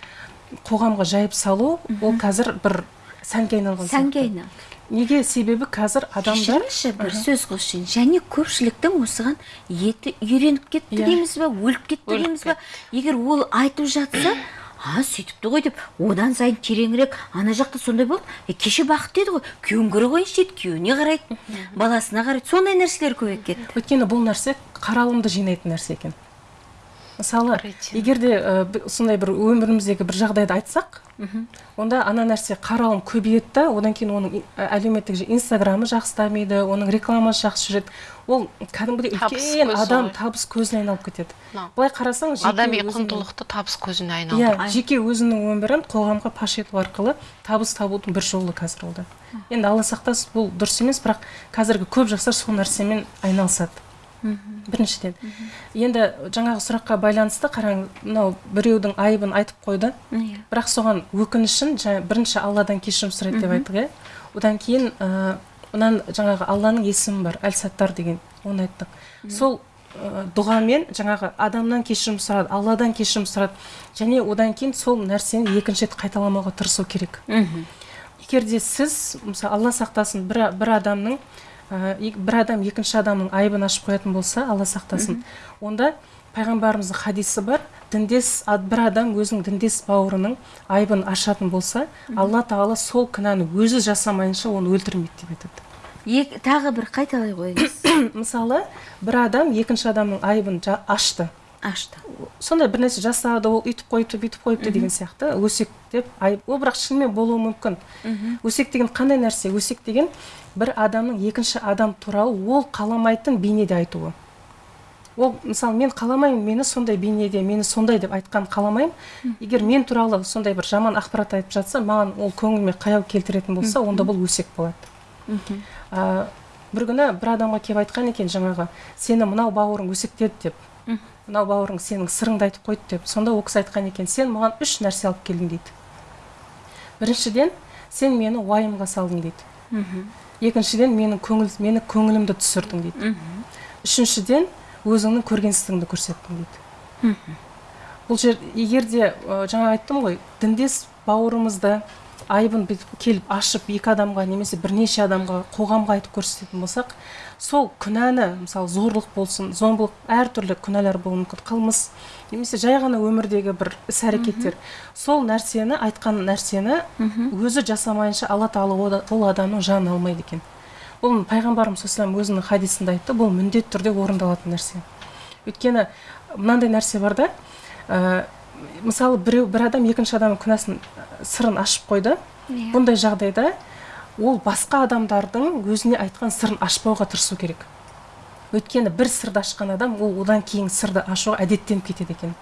қоғамға жайып салу ол қазір бір сәнге айналған сәнге айналды. Неге себебі қазір адамдар кешіріңізші бір сөз қосайын және көпшіліктің осыған еті үйреніп кетті Иә. дейміз ба өліп кетті дейміз ба? егер ол айтып жатса [clears throat] а сөйтіпті ғой деп одан сайын тереңірек ана жақта сондай болды е, кеше бақытты еді ғой күйеуін көре қойыншы дейді күйеуіне қарайды баласына қарайды сондай нәрселер көбейіп кетті. Өйткені бұл нәрсе қаралымды жинайтын нәрсе екен. Мысалы егер де ә, б- сондай бір өміріміздегі бір жағдайды айтсақ онда ана нәрсе қаралым көбейеді да одан кейін оның әлеуметтік инстаграмы жақсы дамиды оның рекламасы жақсы жүреді. Ол кәдімгідей үлкен адам табыс көзіне айналып кетеді. Былай қарасаң жеке адами құндылықты табыс көзіне иә айналдыру жеке өзінің өмірін қоғамға паш ету арқылы табыс табудың бір жолы қазір ол да енді алла сақтасын бұл дұрыс емес бірақ қазіргі көп жастар сол нәрсемен айналысады. Біріншіден. Енді жаңағы сұраққа байланысты қараңыз мынау біреудің айыбын айтып қойды. Иә. Бірақ соған өкінішін жаңа бірінші алладан кешірім сұрайды деп айттық иә? Одан кейін ә, жаңағы алланың есімі бар әл саттар деген оны айттық. Сол ә, дұғамен жаңағы адамнан кешірім сұрады алладан кешірім сұрады. Және одан кейін сол нәрсені екінші рет қайталамауға тырысу керек. Егер де сіз мысалы алла сақтасын бір, бір адамның ә, бір адам екінші адамның айыбын ашып қоятын болса алла сақтасын. Онда пайғамбарымыздың хадисі бар діндес ад- бір адам өзінің діндес бауырының айыбын ашатын болса алла тағала сол кінәні өзі жасамайынша оны өлтірмейді деп айтады. Ек- тағы бір қайталай қойыңыз [coughs] мысалы бір адам екінші адамның айыбын ашты. Ашты сондай бір нәрсе жасады ол үйтіп қойыпты бүйтіп қойыпты деген сияқты. Өсек деп айып ол бірақ шынымен болуы мүмкін. Өсек деген қандай нәрсе? Өсек деген бір адамның екінші адам туралы ол қаламайтын бейнеде айтуы. Ол мысалы мен қаламаймын мені сондай бейнеде мені сондай деп айтқан қаламаймын. Егер мен туралы сондай бір жаман ақпарат айтып жатса маған ол көңіліме қаяу келтіретін болса онда бұл өсек болады. Ә, бір күні бір адамға келіп айтқан екен жаңағы сені мынау бауырың өсектеді деп. Мынау бауырың сенің сырыңды айтып қойды деп сонда ол кісі айтқан екен сен маған үш нәрсе алып келдің дейді. Біріншіден сен мені уайымға салдың дейді. Екіншіден менің көңіл мені көңілімді түсірдің дейді. Үшіншіден өзіңнің көргенсіздігіңді көрсеттің дейді. Бұл жер егер де ә, жаңа айттым ғой діндес бауырымызды айыбын келіп ашып екі адамға немесе бірнеше адамға қоғамға айтып көрсететін болсақ сол күнәні мысалы зорлық болсын зомбылық әртүрлі күнәлар болуы мүмкін. Қылмыс немесе жай ғана өмірдегі бір іс әрекеттер сол нәрсені айтқан нәрсені өзі жасамайынша алла тағала ол- адамның жанын алмайды екен. Бұл пайғамбарымыз саллаллаху өзінің хадисінде айтты бұл міндетті түрде орындалатын нәрсе. Өйткені мынандай нәрсе бар да ә, мысалы біреу бір адам екінші адамның күнәсін сырын ашып қойды. Иә. бұндай жағдайда ол басқа адамдардың өзіне айтқан сырын ашпауға тырысу керек. Өйткені бір сырды ашқан адам ол одан кейін сырды ашуға әдеттеніп кетеді екен.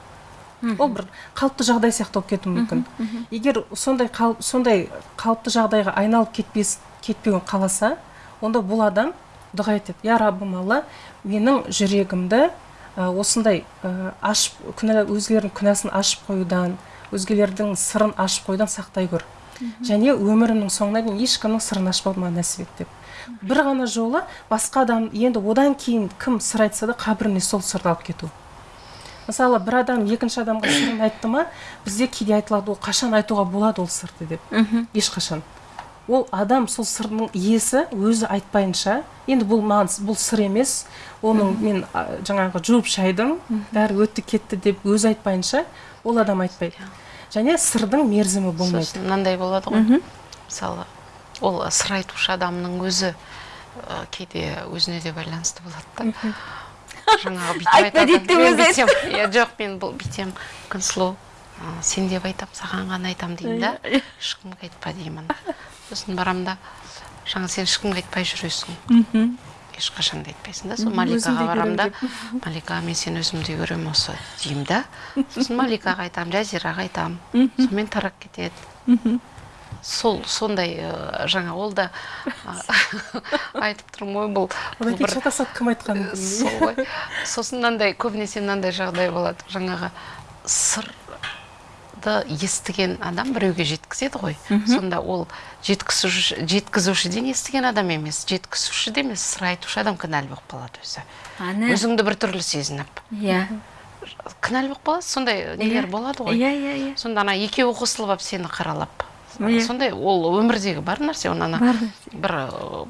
Ол бір қалыпты жағдай сияқты болып кетуі мүмкін. Егер сондай қалып, сондай қалыпты жағдайға айналып кетпес кетпеуін қаласа онда бұл адам дұға етеді. Я раббым алла менің жүрегімді ә, осындай ә, ашып күнә өзгелердің күнәсін ашып қоюдан өзгелердің сырын ашып қоюдан сақтай көр және өмірімнің соңына дейін ешкімнің сырын ашпауды маған нәсіп ет деп. Бір ғана жолы басқа адам енді одан кейін кім сыр айтса да қабіріне сол сырды алып кету. Мысалы бір адам екінші адамға сырын айтты ма бізде кейде айтылады ол қашан айтуға болады ол сырды деп. Ешқашан. Ол адам сол сырдың иесі өзі айтпайынша енді бұл маған бұл сыр емес оның мен жаңағы жуып шайдым бәрі өтті кетті деп өзі айтпайынша ол адам айтпайды. Және сырдың мерзімі болмайды. Сосын мынандай болады ғой. Мысалы ол сыр айтушы адамның өзі ә, кейде өзіне де байланысты болады да. Жаңағы бүйтіп Айтпа дейді өзі иә жоқ мен бұл бүйтсем күнсұлу «А, сен деп айтам саған ғана айтам деймін да. Ешкімге айтпа деймін. Сосын барамын да жаңа сен ешкімге айтпай жүресің. Ешқашан да айтпайсың да. Сол маликаға барамын да. [laughs] малика мен сені өзімдей көремін осы деймін да. Сосын маликаға айтамын жазираға айтамын сонымен тарап кетеді. Сол сондай жаңа ол да [laughs] айтып тұрмын ғой бұл одан кейін шатасады кім айтқанын сол ғой. Сосын мынандай көбінесе мынандай жағдай болады. Жаңағы сырды естіген адам біреуге жеткізеді ғой. Сонда ол жеткізуші жеткізушіден естіген адам емес жеткізуші де емес сыр айтушы адам кінәлі болып қалады өзі. Ана өзіңді біртүрлі сезініп. Иә. Кінәлі болып қаласыз сондай нелер болады ғой. Иә иә иә. Сонда ана екеуі қосылып алып сені қаралап. Иә. сондай ол өмірдегі бар нәрсе оны ана бір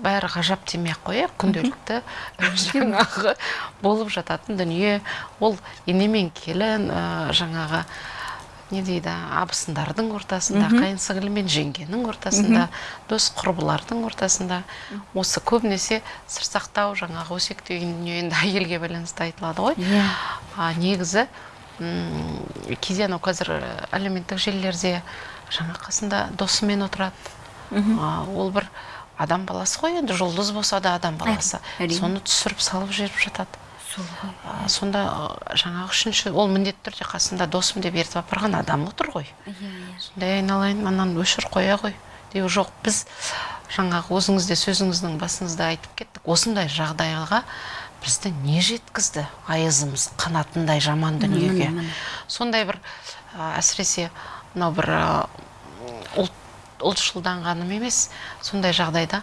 бәрі ғажап демей ақ қояйық күнделікті [laughs] жаңағы болып жататын дүние. Ол ене мен келін жаңағы не дейді абысындардың ортасында қайын сіңлі мен жеңгенің ортасында дос құрбылардың ортасында. Осы көбінесе сыр сақтау жаңағы өсек деген дүние енді әйелге байланысты айтылады ғой. Иә. А негізі м, кейде анау қазір әлеуметтік желілерде жаңа қасында досымен отырады. А, ол бір адам баласы ғой енді жұлдыз болса да адам баласы. Соны түсіріп салып жіберіп жатады. Сонда жаңағы үшінші ол міндетті түрде қасында досым деп ертіп апарған адам отыр ғой. Иә иә. Сонда айналайын ананы өшір қоя ғой. Деу жоқ біз жаңағы өзіңіз де сөзіңіздің басыңызда айтып кеттік. Осындай жағдайға бізді не жеткізді айызымыз қанатындай жаман дүниеге? сондай бір әсіресе мынау бір ұлт ұлтшылданғаным емес. Сондай жағдайда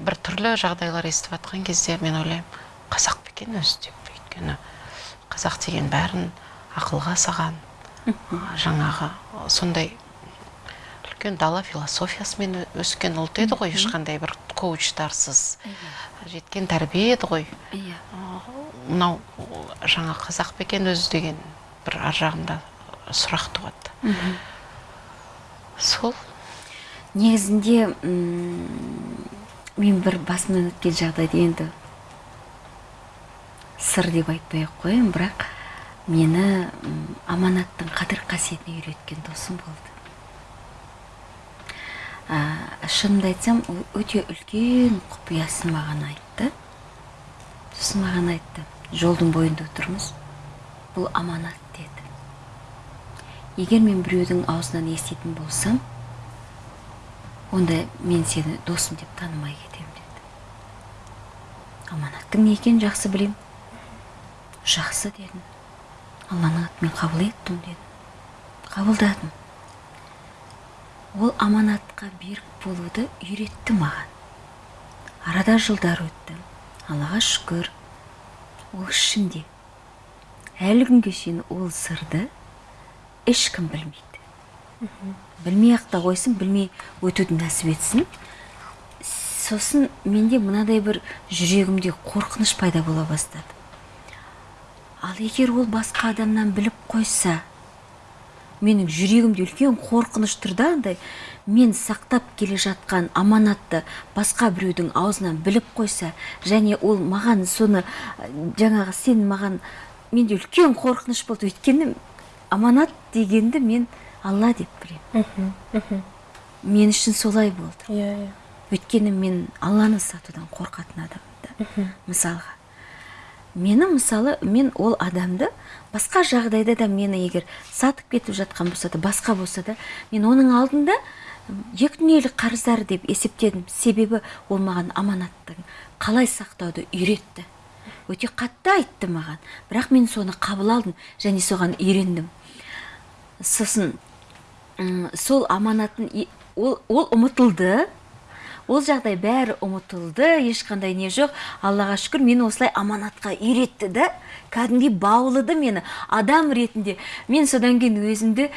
бір түрлі жағдайлар естіп жатқан кезде мен ойлаймын қазақ па екен өзі деп өйткені? Қазақ деген бәрін ақылға саған жаңағы сондай үлкен дала философиясымен өскен ұлт еді ғой ешқандай бір коучтарсыз жеткен тәрбие еді ғой. Иә. Мынау жаңа қазақ па екен өзі деген бір ар жағында сұрақ туады. Сол. Негізінде мен бір басымнан өткен жағдайды енді сыр деп айтпай ақ қояйын бірақ мені аманаттың қадір қасиетін үйреткен досым болды. Ә, шынымды айтсам ол өте үлкен құпиясын маған айтты. Сосын маған айтты жолдың бойында отырмыз бұл аманат деді. Егер мен біреудің аузынан еститін болсам онда мен сені досым деп танымай кетемін деді. Аманаттың не екенін жақсы білем. Жақсы дедім. Алланың атымен қабыл еттім дедім. Қабылдадым. Ол аманатқа берік болуды үйретті маған. Арада жылдар өтті. Аллаға шүкір. Ол ішімде. Әлі күнге шейін ол сырды ешкім білмейді. Білмей ақ та қойсын білмей өтуді нәсіп етсін. Сосын менде мынадай бір жүрегімде қорқыныш пайда бола бастады. Ал егер ол басқа адамнан біліп қойса менің жүрегімде үлкен қорқыныш тұр да андай мен сақтап келе жатқан аманатты басқа біреудің аузынан біліп қойса және ол маған соны жаңағы сен маған менде үлкен қорқыныш болды өйткені аманат дегенді мен алла деп білемін. Мен үшін солай болды. Иә иә. Өйткені мен алланы сатудан қорқатын адаммын да. Мысалға. Мені мысалы мен ол адамды басқа жағдайда да мені егер сатып кетіп жатқан болса да басқа болса да мен оның алдында екі дүниелік қарыздары деп есептедім. Себебі ол маған аманаттың қалай сақтауды үйретті. Өте қатты айтты маған. Бірақ мен соны қабыл алдым және соған үйрендім. Сосын сол аманатын ол, ол ұмытылды. Ол жағдай бәрі ұмытылды ешқандай не жоқ. Аллаға шүкір мені осылай аманатқа үйретті да кәдімгідей баулыды мені. Адам ретінде мен содан кейін өзімді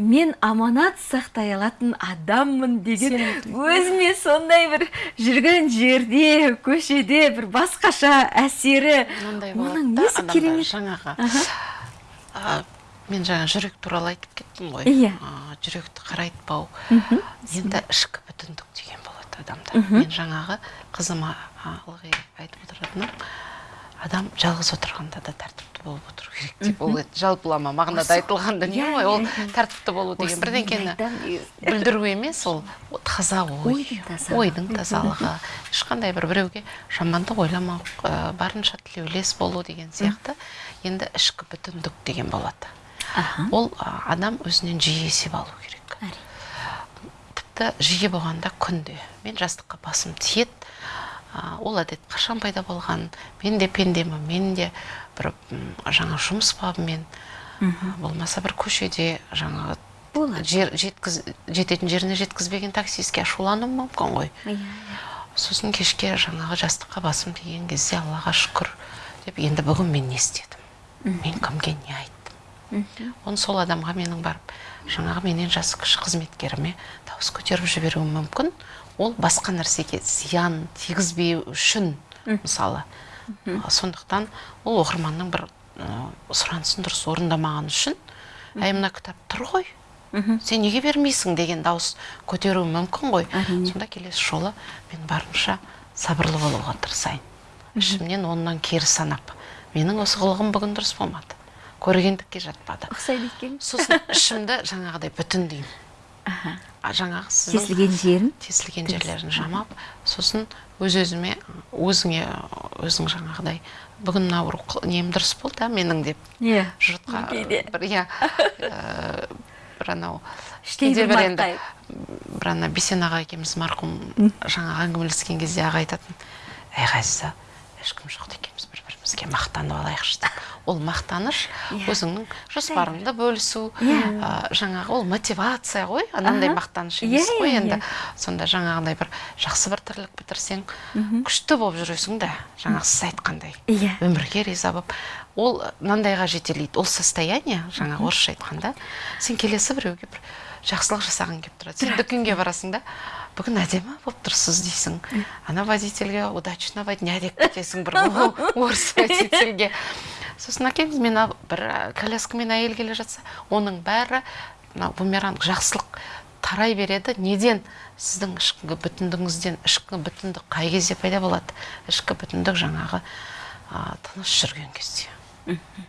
мен аманат сақтай алатын адаммын деген өзіме сондай бір жүрген жерде көшеде бір басқаша әсері. Оның несі керемет? жаңағы. Мен жаңа жүрек туралы айтып кеттім ғой. Иә. Жүректі қарайтпау. Енді ішкі бүтіндік адамда мен жаңағы қызыма ылғи айтып отыратыным. Адам жалғыз отырғанда да тәртіпті болып отыру керек деп ол жалпылама мағынада айтылған дүние иә, ғой ол иә, иә. тәртіпті болу деген. Бірдеңкені білдіру емес ол таза ой. Ойдың тазалығы. ешқандай бір біреуге жамандық ойламау барынша тілеулес болу деген сияқты. Енді ішкі бүтіндік деген болады. Ол адам өзінен жиі есеп алу керек. Әрине. Тіпті жиі болғанда күнде. Мен жастыққа басым тиеді. Ол әдет қашан пайда болған? Мен де пендемін мен де бір жаңа жұмыс бабымен. Болмаса бір көшеде жаңағы жер жеткіз жететін жеріне жеткізбеген таксистке ашулануым мүмкін ғой. Иә, иә. сосын кешке жаңағы жастыққа басым тиген кезде аллаға шүкір деп енді бүгін мен не істедім? Мен кімге не оны сол адамға менің барып жаңағы менен жасы кіші қызметкеріме дауыс көтеріп жіберуім мүмкін. Ол басқа нәрсеге зиян тигізбеу үшін мысалы. Сондықтан ол оқырманның бір сұранысын дұрыс орындамаған үшін әй мына кітап тұр ғой. Сен неге бермейсің деген дауыс көтеруі мүмкін ғой. Сонда келесі жолы мен барынша сабырлы болуға тырысайын. Ішімнен оннан кері санап. Менің осы қылығым бүгін дұрыс болмады. Көргендікке жатпады ұқсайды екен. Сосын ішімді жаңағыдай бүтіндеймін. Аха. а жаңағы сіздің тесілген жерін? Тесілген жерлерін жамап сосын өз өзіме өзіңе өзің жаңағыдай бүгін мынау рух- нем дұрыс болды а менің? деп иә. жұртқа кейде. бір иә ә, [laughs] бір анау кейде бір енді бір ана бесен аға екеуміз марқұм жаңағы әңгімелескен кезде аға айтатын әй ғазиза ешкім жоқ екенбіз бірімізге мақтанып алайықшы деп. Ол мақтаныш Иә. өзіңнің жоспарыңды бөлісу Иә. ә, жаңағы ол мотивация ғой анандай мақтаныш емес қой иә, енді. иә. сонда жаңағындай бір жақсы бір тірлік бітірсең күшті болып жүресің да жаңағы сіз айтқандай. Иә. өмірге риза болып. Ол мынандайға жетелейді. Ол состояние жаңа орысша айтқанда сен келесі біреуге бір жақсылық жасағың келіп тұрады. Сен дүкенге барасың да бүгін әдемі болып тұрсыз дейсің. Ана водительге удачно во дня деп кетесің бір [laughs] орыс водительге. Сосын әкеңіз мен бір ә, коляскамен әйел келе жатса оның бәрі мына бумеранг жақсылық тарай береді. Неден сіздің ішкі бүтіндігіңізден ішкі бүтіндік қай кезде пайда болады? Ішкі бүтіндік жаңағы а, тыныш жүрген кезде.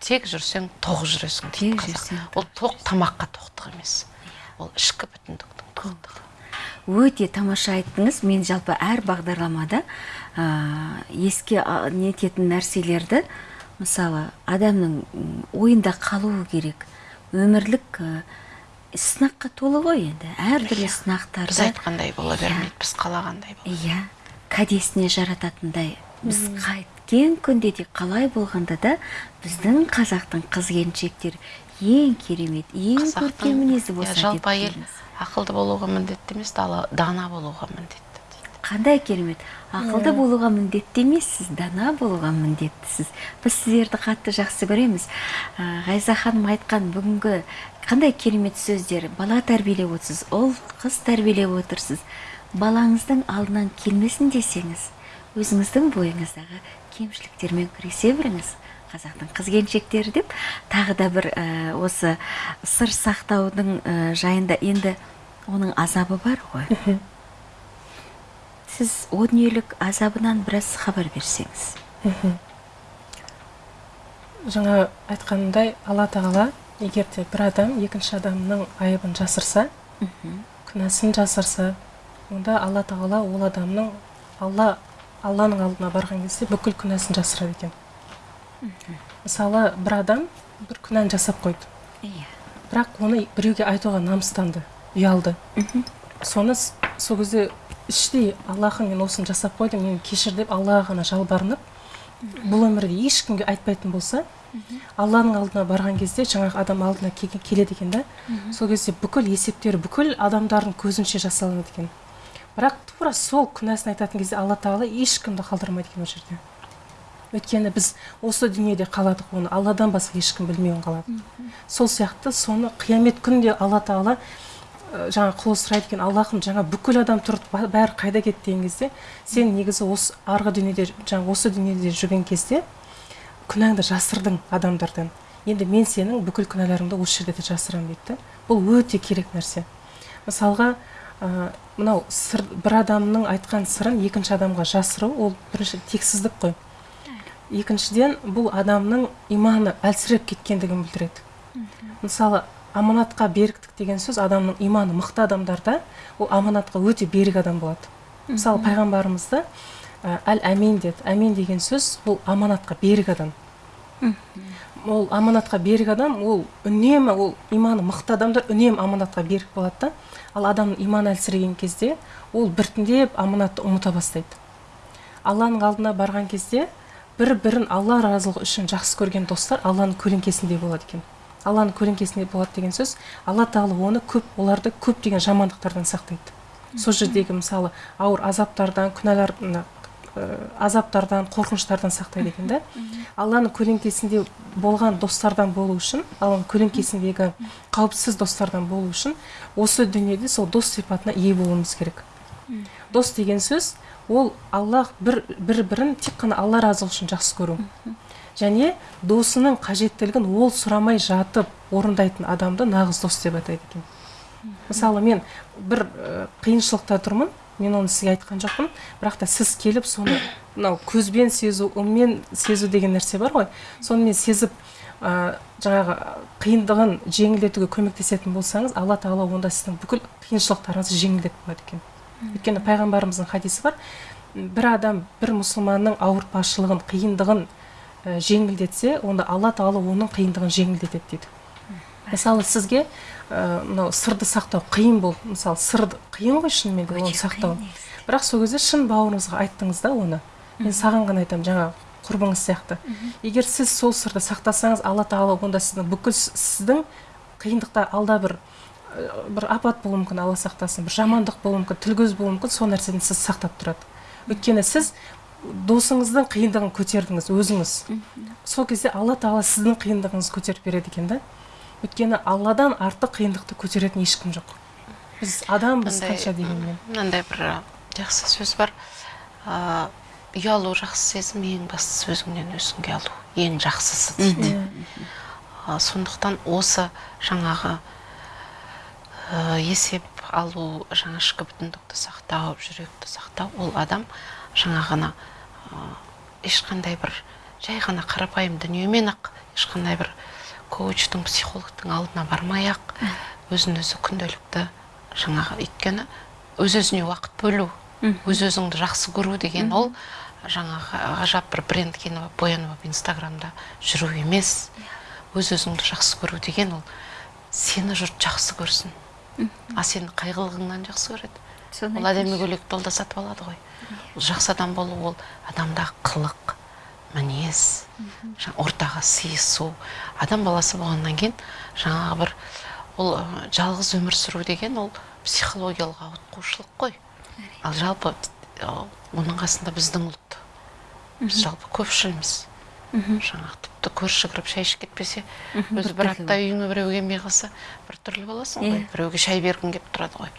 Тек жүрсең тоқ жүресің дейді қазақ. ол тоқ тамаққа тоқтық емес. Ол ішкі бүтіндіктің тоқтығы. Өте тамаша айттыңыз. Мен жалпы әр бағдарламада ә, еске нететін нәрселерді мысалы адамның ойында қалуы керек. Өмірлік ә, сынаққа толы ғой енді. Әртүрлі біз сынақтарды айтқандай бола Иә. бермейді біз қалағандай бола иә. Кәдесіне жарататындай. Біз қайткен күнде де қалай болғанда да біздің қазақтың қыз келіншектері ең керемет ең көркем мінезді иә, болса деп жалпы әйел. Ақылды болуға міндетті емес дана болуға міндетті дейді. Қандай керемет. Ақылды болуға міндетті емессіз дана болуға міндеттісіз. Біз сіздерді қатты жақсы көреміз. Ә, ғайза ханым айтқан бүгінгі қандай керемет сөздер. Бала тәрбиелеп отырсыз ұл қыз тәрбиелеп отырсыз. Балаңыздың алдынан келмесін десеңіз өзіңіздің бойыңыздағы кемшіліктермен күресе біліңіз. Қазақтың қыз келіншектері деп. Тағы да бір ә, осы сыр сақтаудың ә, жайында енді оның азабы бар ғой. Сіз о дүниелік азабынан біраз хабар берсеңіз. Жаңа айтқанымдай алла тағала егер де бір адам екінші адамның айыбын жасырса күнәсін жасырса онда алла тағала ол адамның алла алланың алдына барған кезде бүкіл күнәсін жасырады екен. Мысалы бір адам бір күнәні жасап қойды. Иә. Бірақ оны біреуге айтуға намыстанды. Ұялды. Соны сол кезде іштей аллахым мен осыны жасап қойдым мені кешір деп аллаға ғана жалбарынып бұл өмірде ешкімге айтпайтын болса алланың алдына барған кезде жаңағы адам алдына келеді екен да сол кезде бүкіл есептері бүкіл адамдардың көзінше жасалынады екен. Бірақ тура сол күнәсін айтатын кезде алла тағала ешкімді қалдырмайды екен ол жерде. Өйткені біз осы дүниеде қаладық оны алладан басқа ешкім білмеуін қаладық сол сияқты соны қиямет күнінде алла тағала жаңа құлы сұрайды екен аллахым жаңа бүкіл адам тұрды бәрі қайда кетті? деген кезде сен негізі осы арғы дүниеде жаңа осы дүниеде жүрген кезде күнәңді жасырдың адамдардан. Енді мен сенің бүкіл күнәларыңды осы жерде де жасырамын дейді да. Бұл өте керек нәрсе. Мысалға ә, мынау сыр, бір адамның айтқан сырын екінші адамға жасыру ол бірінші тексіздік қой. Екіншіден бұл адамның иманы әлсіреп кеткендігін білдіреді. Мысалы аманатқа беріктік деген сөз адамның иманы мықты адамдарда ол аманатқа өте берік адам болады. Мысалы пайғамбарымызда әл әмин деді. Әмин деген сөз бұл аманатқа берік адам. Ол аманатқа берік адам ол үнемі ол иманы мықты адамдар үнемі аманатқа берік болады да. Ал адамның иманы әлсіреген кезде ол біртіндеп аманатты ұмыта бастайды. Алланың алдына барған кезде бір бірін алла разылығы үшін жақсы көрген достар алланың көлеңкесінде болады екен. Алланың көлеңкесінде болады деген сөз. Алла тағала оны көп оларды көптеген жамандықтардан сақтайды. Сол жердегі мысалы ауыр азаптардан күнәлар азаптардан қорқыныштардан сақтайды екен да. Алланың көлеңкесінде болған достардан болу үшін алланың көлеңкесіндегі қауіпсіз достардан болу үшін осы дүниеде сол дос сипатына ие болуымыз керек. Дос деген сөз ол аллах бір бір бірін тек қана алла разылығы үшін жақсы көру. Және досының қажеттілігін ол сұрамай жатып орындайтын адамды нағыз дос деп атайды екен. Мысалы мен бір қиыншылықта тұрмын мен оны сізге айтқан жоқпын. Бірақ та сіз келіп соны [coughs] мынау көзбен сезу ыммен сезу деген нәрсе бар ғой. Соны мен сезіп ә, жаңағы қиындығын жеңілдетуге көмектесетін болсаңыз алла тағала онда сіздің бүкіл қиыншылықтарыңызды жеңілдетіп қояды екен. Өйткені пайғамбарымыздың хадисі бар. Бір адам бір мұсылманның ауыртпашылығын қиындығын ә, жеңілдетсе онда алла тағала оның қиындығын жеңілдетеді дейді. Мысалы сізге ә, мынау сырды сақтау қиын болды мысалы сырды қиын ғой шынымен де оны сақтау. бірақ сол кезде шын бауырыңызға айттыңыз да оны. Мен саған ғана айтамын жаңағы құрбыңыз сияқты. Егер сіз сол сырды сақтасаңыз алла тағала онда сіздің бүкіл сіздің қиындықта алда бір бір апат болуы мүмкін алла сақтасын. Бір жамандық болуы мүмкін тіл көз болуы мүмкін сол нәрседен сіз сақтап тұрады. Өйткені сіз досыңыздың қиындығын көтердіңіз өзіңіз. Сол кезде алла тағала сіздің қиындығыңызды көтеріп береді екен да. Өйткені алладан артық қиындықты көтеретін ешкім жоқ. Біз адамбыз қанша дегенмен. мынандай бір жақсы сөз бар. Ә, ұялу жақсы сезім ең бастысы өзіңнен өзіңге алу ең жақсысы. Дейді сондықтан осы жаңағы есеп алу жаңа ішкі бүтіндікті сақтау жүректі сақтау ол адам жаңа ғана ә, ешқандай бір жай ғана қарапайым дүниемен ақ ешқандай бір коучтың психологтың алдына бармай ақ өзін өзі күнделікті жаңағы өйткені өз өзіне уақыт бөлу өз өзіңді жақсы көру деген ол жаңағы ғажап бір бренд киініп боянып алып инстаграмда жүру емес. Өз өзіңді жақсы көру деген ол сені жұрт жақсы көрсін. А сені қайғылығыңнан жақсы көреді. Ол әдемі көйлекті ол да сатып алады ғой. Ол жақсы адам болу ол адамдағы қылық мінез ортаға сыйысу. Адам баласы болғаннан кейін жаңағы бір ол жалғыз өмір сүру деген ол психологиялық ауытқушылық қой. Ал жалпы оның қасында біздің ұлт. Біз жалпы көпшілміз жаңағы тіпті көрші кіріп шай ішіп кетпесе өзі бір апта үйіңе біреу келмей қалса біртүрлі боласың ғой біреуге шай бергің келіп тұрады ғой.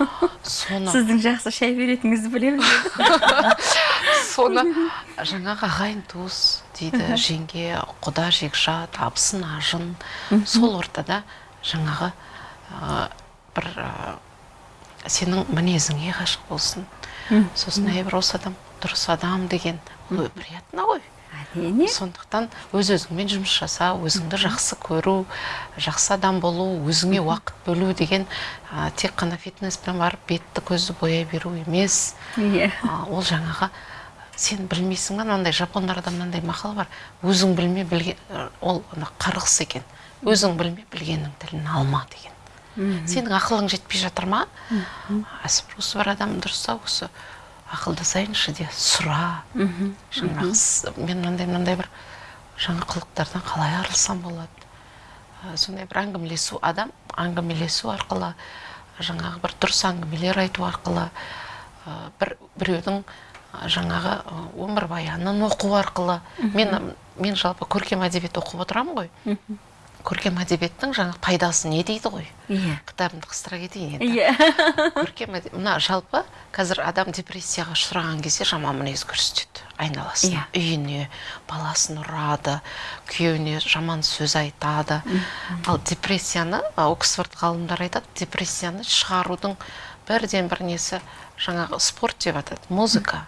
[laughs] Соны сіздің жақсы шай беретініңізді білеміз [laughs] соны [laughs] жаңағы ағайын туыс дейді жеңге құда жекжат абысын ажын. Сол ортада жаңағы бір сенің мінезіңе ғашық болсын. Сосын әй бір осы адам дұрыс адам деген. Ол приятно ғой. Әрине. Сондықтан өз өзіңмен жұмыс жаса өзіңді жақсы көру жақсы адам болу өзіңе уақыт бөлу деген ә, тек қана фитнеспен барып бетті көзді бояй беру емес. Иә. Ол жаңағы сен білмейсің ба мынандай жапондарда мынандай мақал бар өзің білме білген ол қарғыс екен. Өзің білме білгеннің тілін алма деген. Сенің ақылың жетпей жатыр ма? Осы бір адам дұрыс ау осы. Ақылдасайыншы де сұра. Жаңағы мен мынандай мынандай бір жаңа қылықтардан қалай арылсам болады? Сондай бір әңгімелесу адам әңгімелесу арқылы жаңағы бір дұрыс әңгімелер айту арқылы бір біреудің жаңағы өмірбаянын оқу арқылы. Мен мен жалпы көркем әдебиет оқып отырамын ғой. Көркем әдебиеттің жаңа пайдасы не дейді ғой? Иә. Кітабымды қыстыра кетейін енді. Иә. [laughs] Көркем мына жалпы қазір адам депрессияға ұшыраған кезде жаман мінез көрсетеді айналасына yeah. үйіне баласын ұрады күйеуіне жаман сөз айтады. Ал депрессияны оксфорд ғалымдар айтады депрессияны шығарудың бірден бір несі жаңағы спорт деп атады музыка.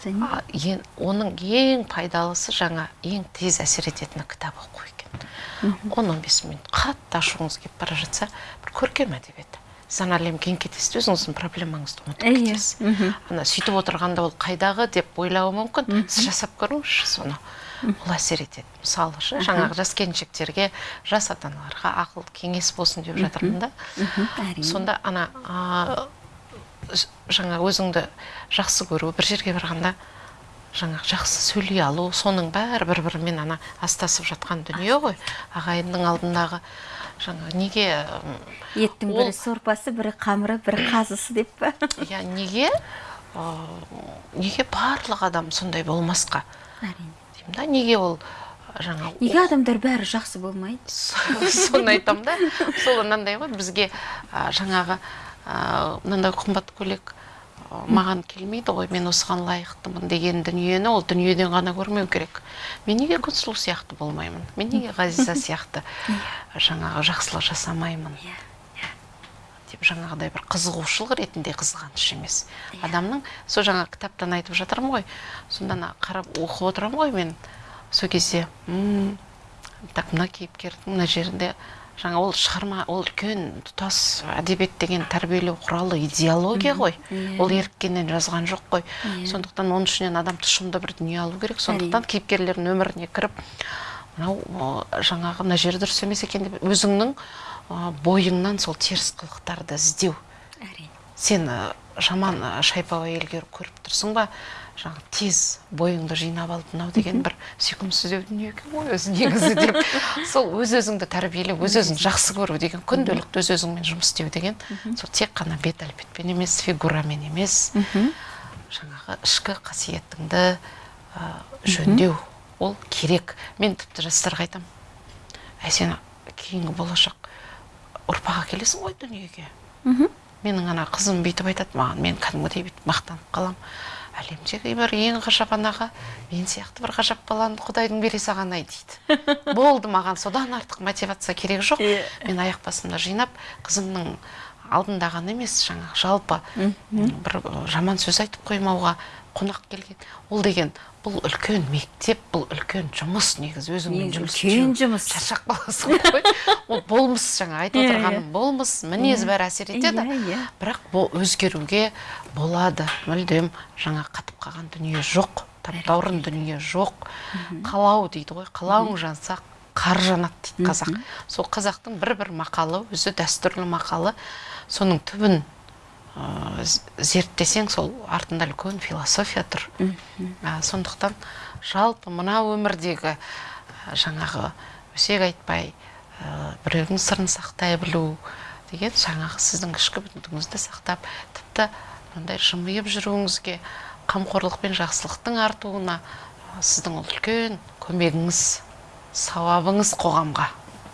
Және А, ең- оның ең пайдалысы жаңа ең тез әсер ететіні кітап оқу. Он он бес минут қатты ашуыңыз келіп бара жатса бір көркем әдебиет. Сіз ана әлемге кетесіз де өзіңіздің проблемаңызды ұмытып кетесіз. Ана сөйтіп отырғанда ол қайдағы деп ойлауы мүмкін. Сіз жасап көріңізші соны. Ол әсер етеді. Мысалы шы жаңағы жас келіншектерге жас ата аналарға ақыл кеңес болсын деп жатырмын да. Сонда ана жаңа өзіңді жақсы көру бір жерге барғанда жаңа жақсы сөйлей алу соның бәрі бір бірімен ана астасып жатқан дүние ғой. Ағайынның алдындағы жаңа неге еттің бірі сорпасы бірі қамыры бірі қазысы деп па? [laughs] Иә неге? Ә, неге барлық адам сондай болмасқа? Әрине. Деймін да неге ол жаңа неге адамдар бәрі жақсы болмайды? [laughs] Соны айтамын да. Сол мынандай ғой бізге жаңағы мынандай қымбат көйлек маған келмейді ғой мен осыған лайықтымын деген дүниені ол дүниеден ғана көрмеу керек. Мен неге күнсұлу сияқты болмаймын? Мен неге ғазиза сияқты жаңағы жақсылық жасамаймын? Иә, деп жаңағыдай бір қызығушылық ретінде қызғаныш емес. Адамның сол жаңа кітаптан айтып жатырмын ғой сонда ана қарап оқып отырамын ғой мен. Сол кезде так мына кейіпкердің мына жерінде жаңа ол шығарма ол үлкен тұтас әдебиет деген тәрбиелеу құралы идеология ғой. Иә. ол еріккеннен жазған жоқ қой. Иә. сондықтан оның ішінен адам тұшымды бір дүние алу керек. Сондықтан кейіпкерлердің өміріне кіріп мынау жаңағы мына жері дұрыс емес екен деп өзіңнің бойыңнан сол теріс қылықтарды іздеу. Әрине. Сен жаман шайпау әйелге көріп тұрсың ба? Жаңа тез бойыңды жинап алып мынау деген бір сүйкімсіздеу дүние екен ғой өзі негізі деп. Сол өз өзіңді тәрбиелеу өз өзіңді жақсы көру деген күнделікті өз өзіңмен жұмыс істеу деген сол тек қана бет әлпетпен емес фигурамен емес. Жаңағы ішкі қасиетіңді жөндеу ол керек. Мен тіпті жастарға айтамын әй сен кейінгі болашақ ұрпақ әкелесің ғой дүниеге менің ана қызым бүйтіп айтады маған мен кәдімгідей бүйтіп мақтанып қаламын әлемдегі бір ең ғажап анаға мен сияқты бір ғажап баланы құдайдың бере саған ай дейді. [laughs] Болды маған содан артық мотивация керек жоқ. Мен аяқ басымда жинап қызымның алдында ғана емес жаңағы жалпы бір жаман сөз айтып қоймауға қонақ келген. Ол деген бұл үлкен мектеп бұл үлкен жұмыс негізі. Өзіңмен Негізі жұмыс үлкен жұмыс. шаршап қаласың ғой. [laughs] Ол болмыс жаңа айтып Иә, отырғаным иә. болмыс мінез бәрі әсер етеді. Иә, иә. бірақ бұл өзгеруге болады. Мүлдем жаңа қатып қалған дүние жоқ таптаурын дүние жоқ. Қалау дейді ғой қалауың жанса қар жанады дейді қазақ. Сол қазақтың бір бір мақалы өзі дәстүрлі мақалы. Соның түбін ә, з- зерттесең сол артында үлкен философия тұр. Ә, сондықтан жалпы мына өмірдегі ә, жаңағы өсек айтпай ә, біреудің сырын сақтай білу деген жаңағы сіздің ішкі бүтіндігіңізді сақтап тіпті мындай жымиып жүруіңізге қамқорлық пен жақсылықтың артуына сіздің ол үлкен көмегіңіз сауабыңыз қоғамға.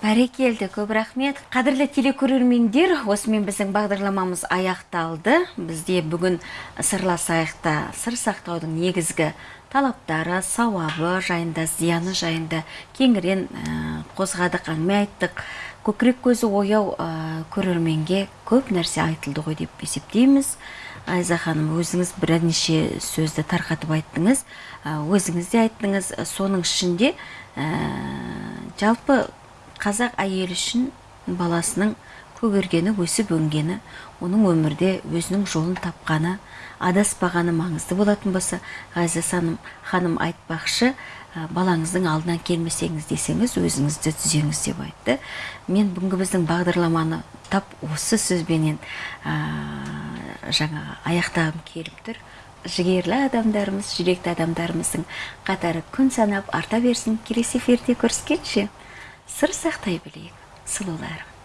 Бәрекелді көп рахмет. Қадірлі телекөрермендер осымен біздің бағдарламамыз аяқталды. Бізде бүгін сырласайықта сыр сақтаудың негізгі талаптары сауабы жайында зияны жайында кеңірен ә, қозғадық әңгіме айттық. Көкірек көзі ояу ә, көрерменге көп нәрсе айтылды ғой деп есептейміз. Айза ханым өзіңіз бірнеше сөзді тарқатып айттыңыз. Ә, өзіңіз де айттыңыз. Соның ішінде жалпы қазақ әйелі үшін баласының көгергені өсіп өнгені оның өмірде өзінің жолын тапқаны адаспағаны маңызды болатын болса ғазиза ханым, айтпақшы ә, балаңыздың алдынан келмесеңіз десеңіз өзіңізді түзеңіз деп айтты. Мен бүгінгі біздің бағдарламаны тап осы сөзбенен ә, жаңа аяқтағым келіп тұр. Жігерлі адамдарымыз жүректі адамдарымыздың қатары күн санап арта берсін. Келесі эфирде көріскенше сыр сақтай білейік сұлуларым.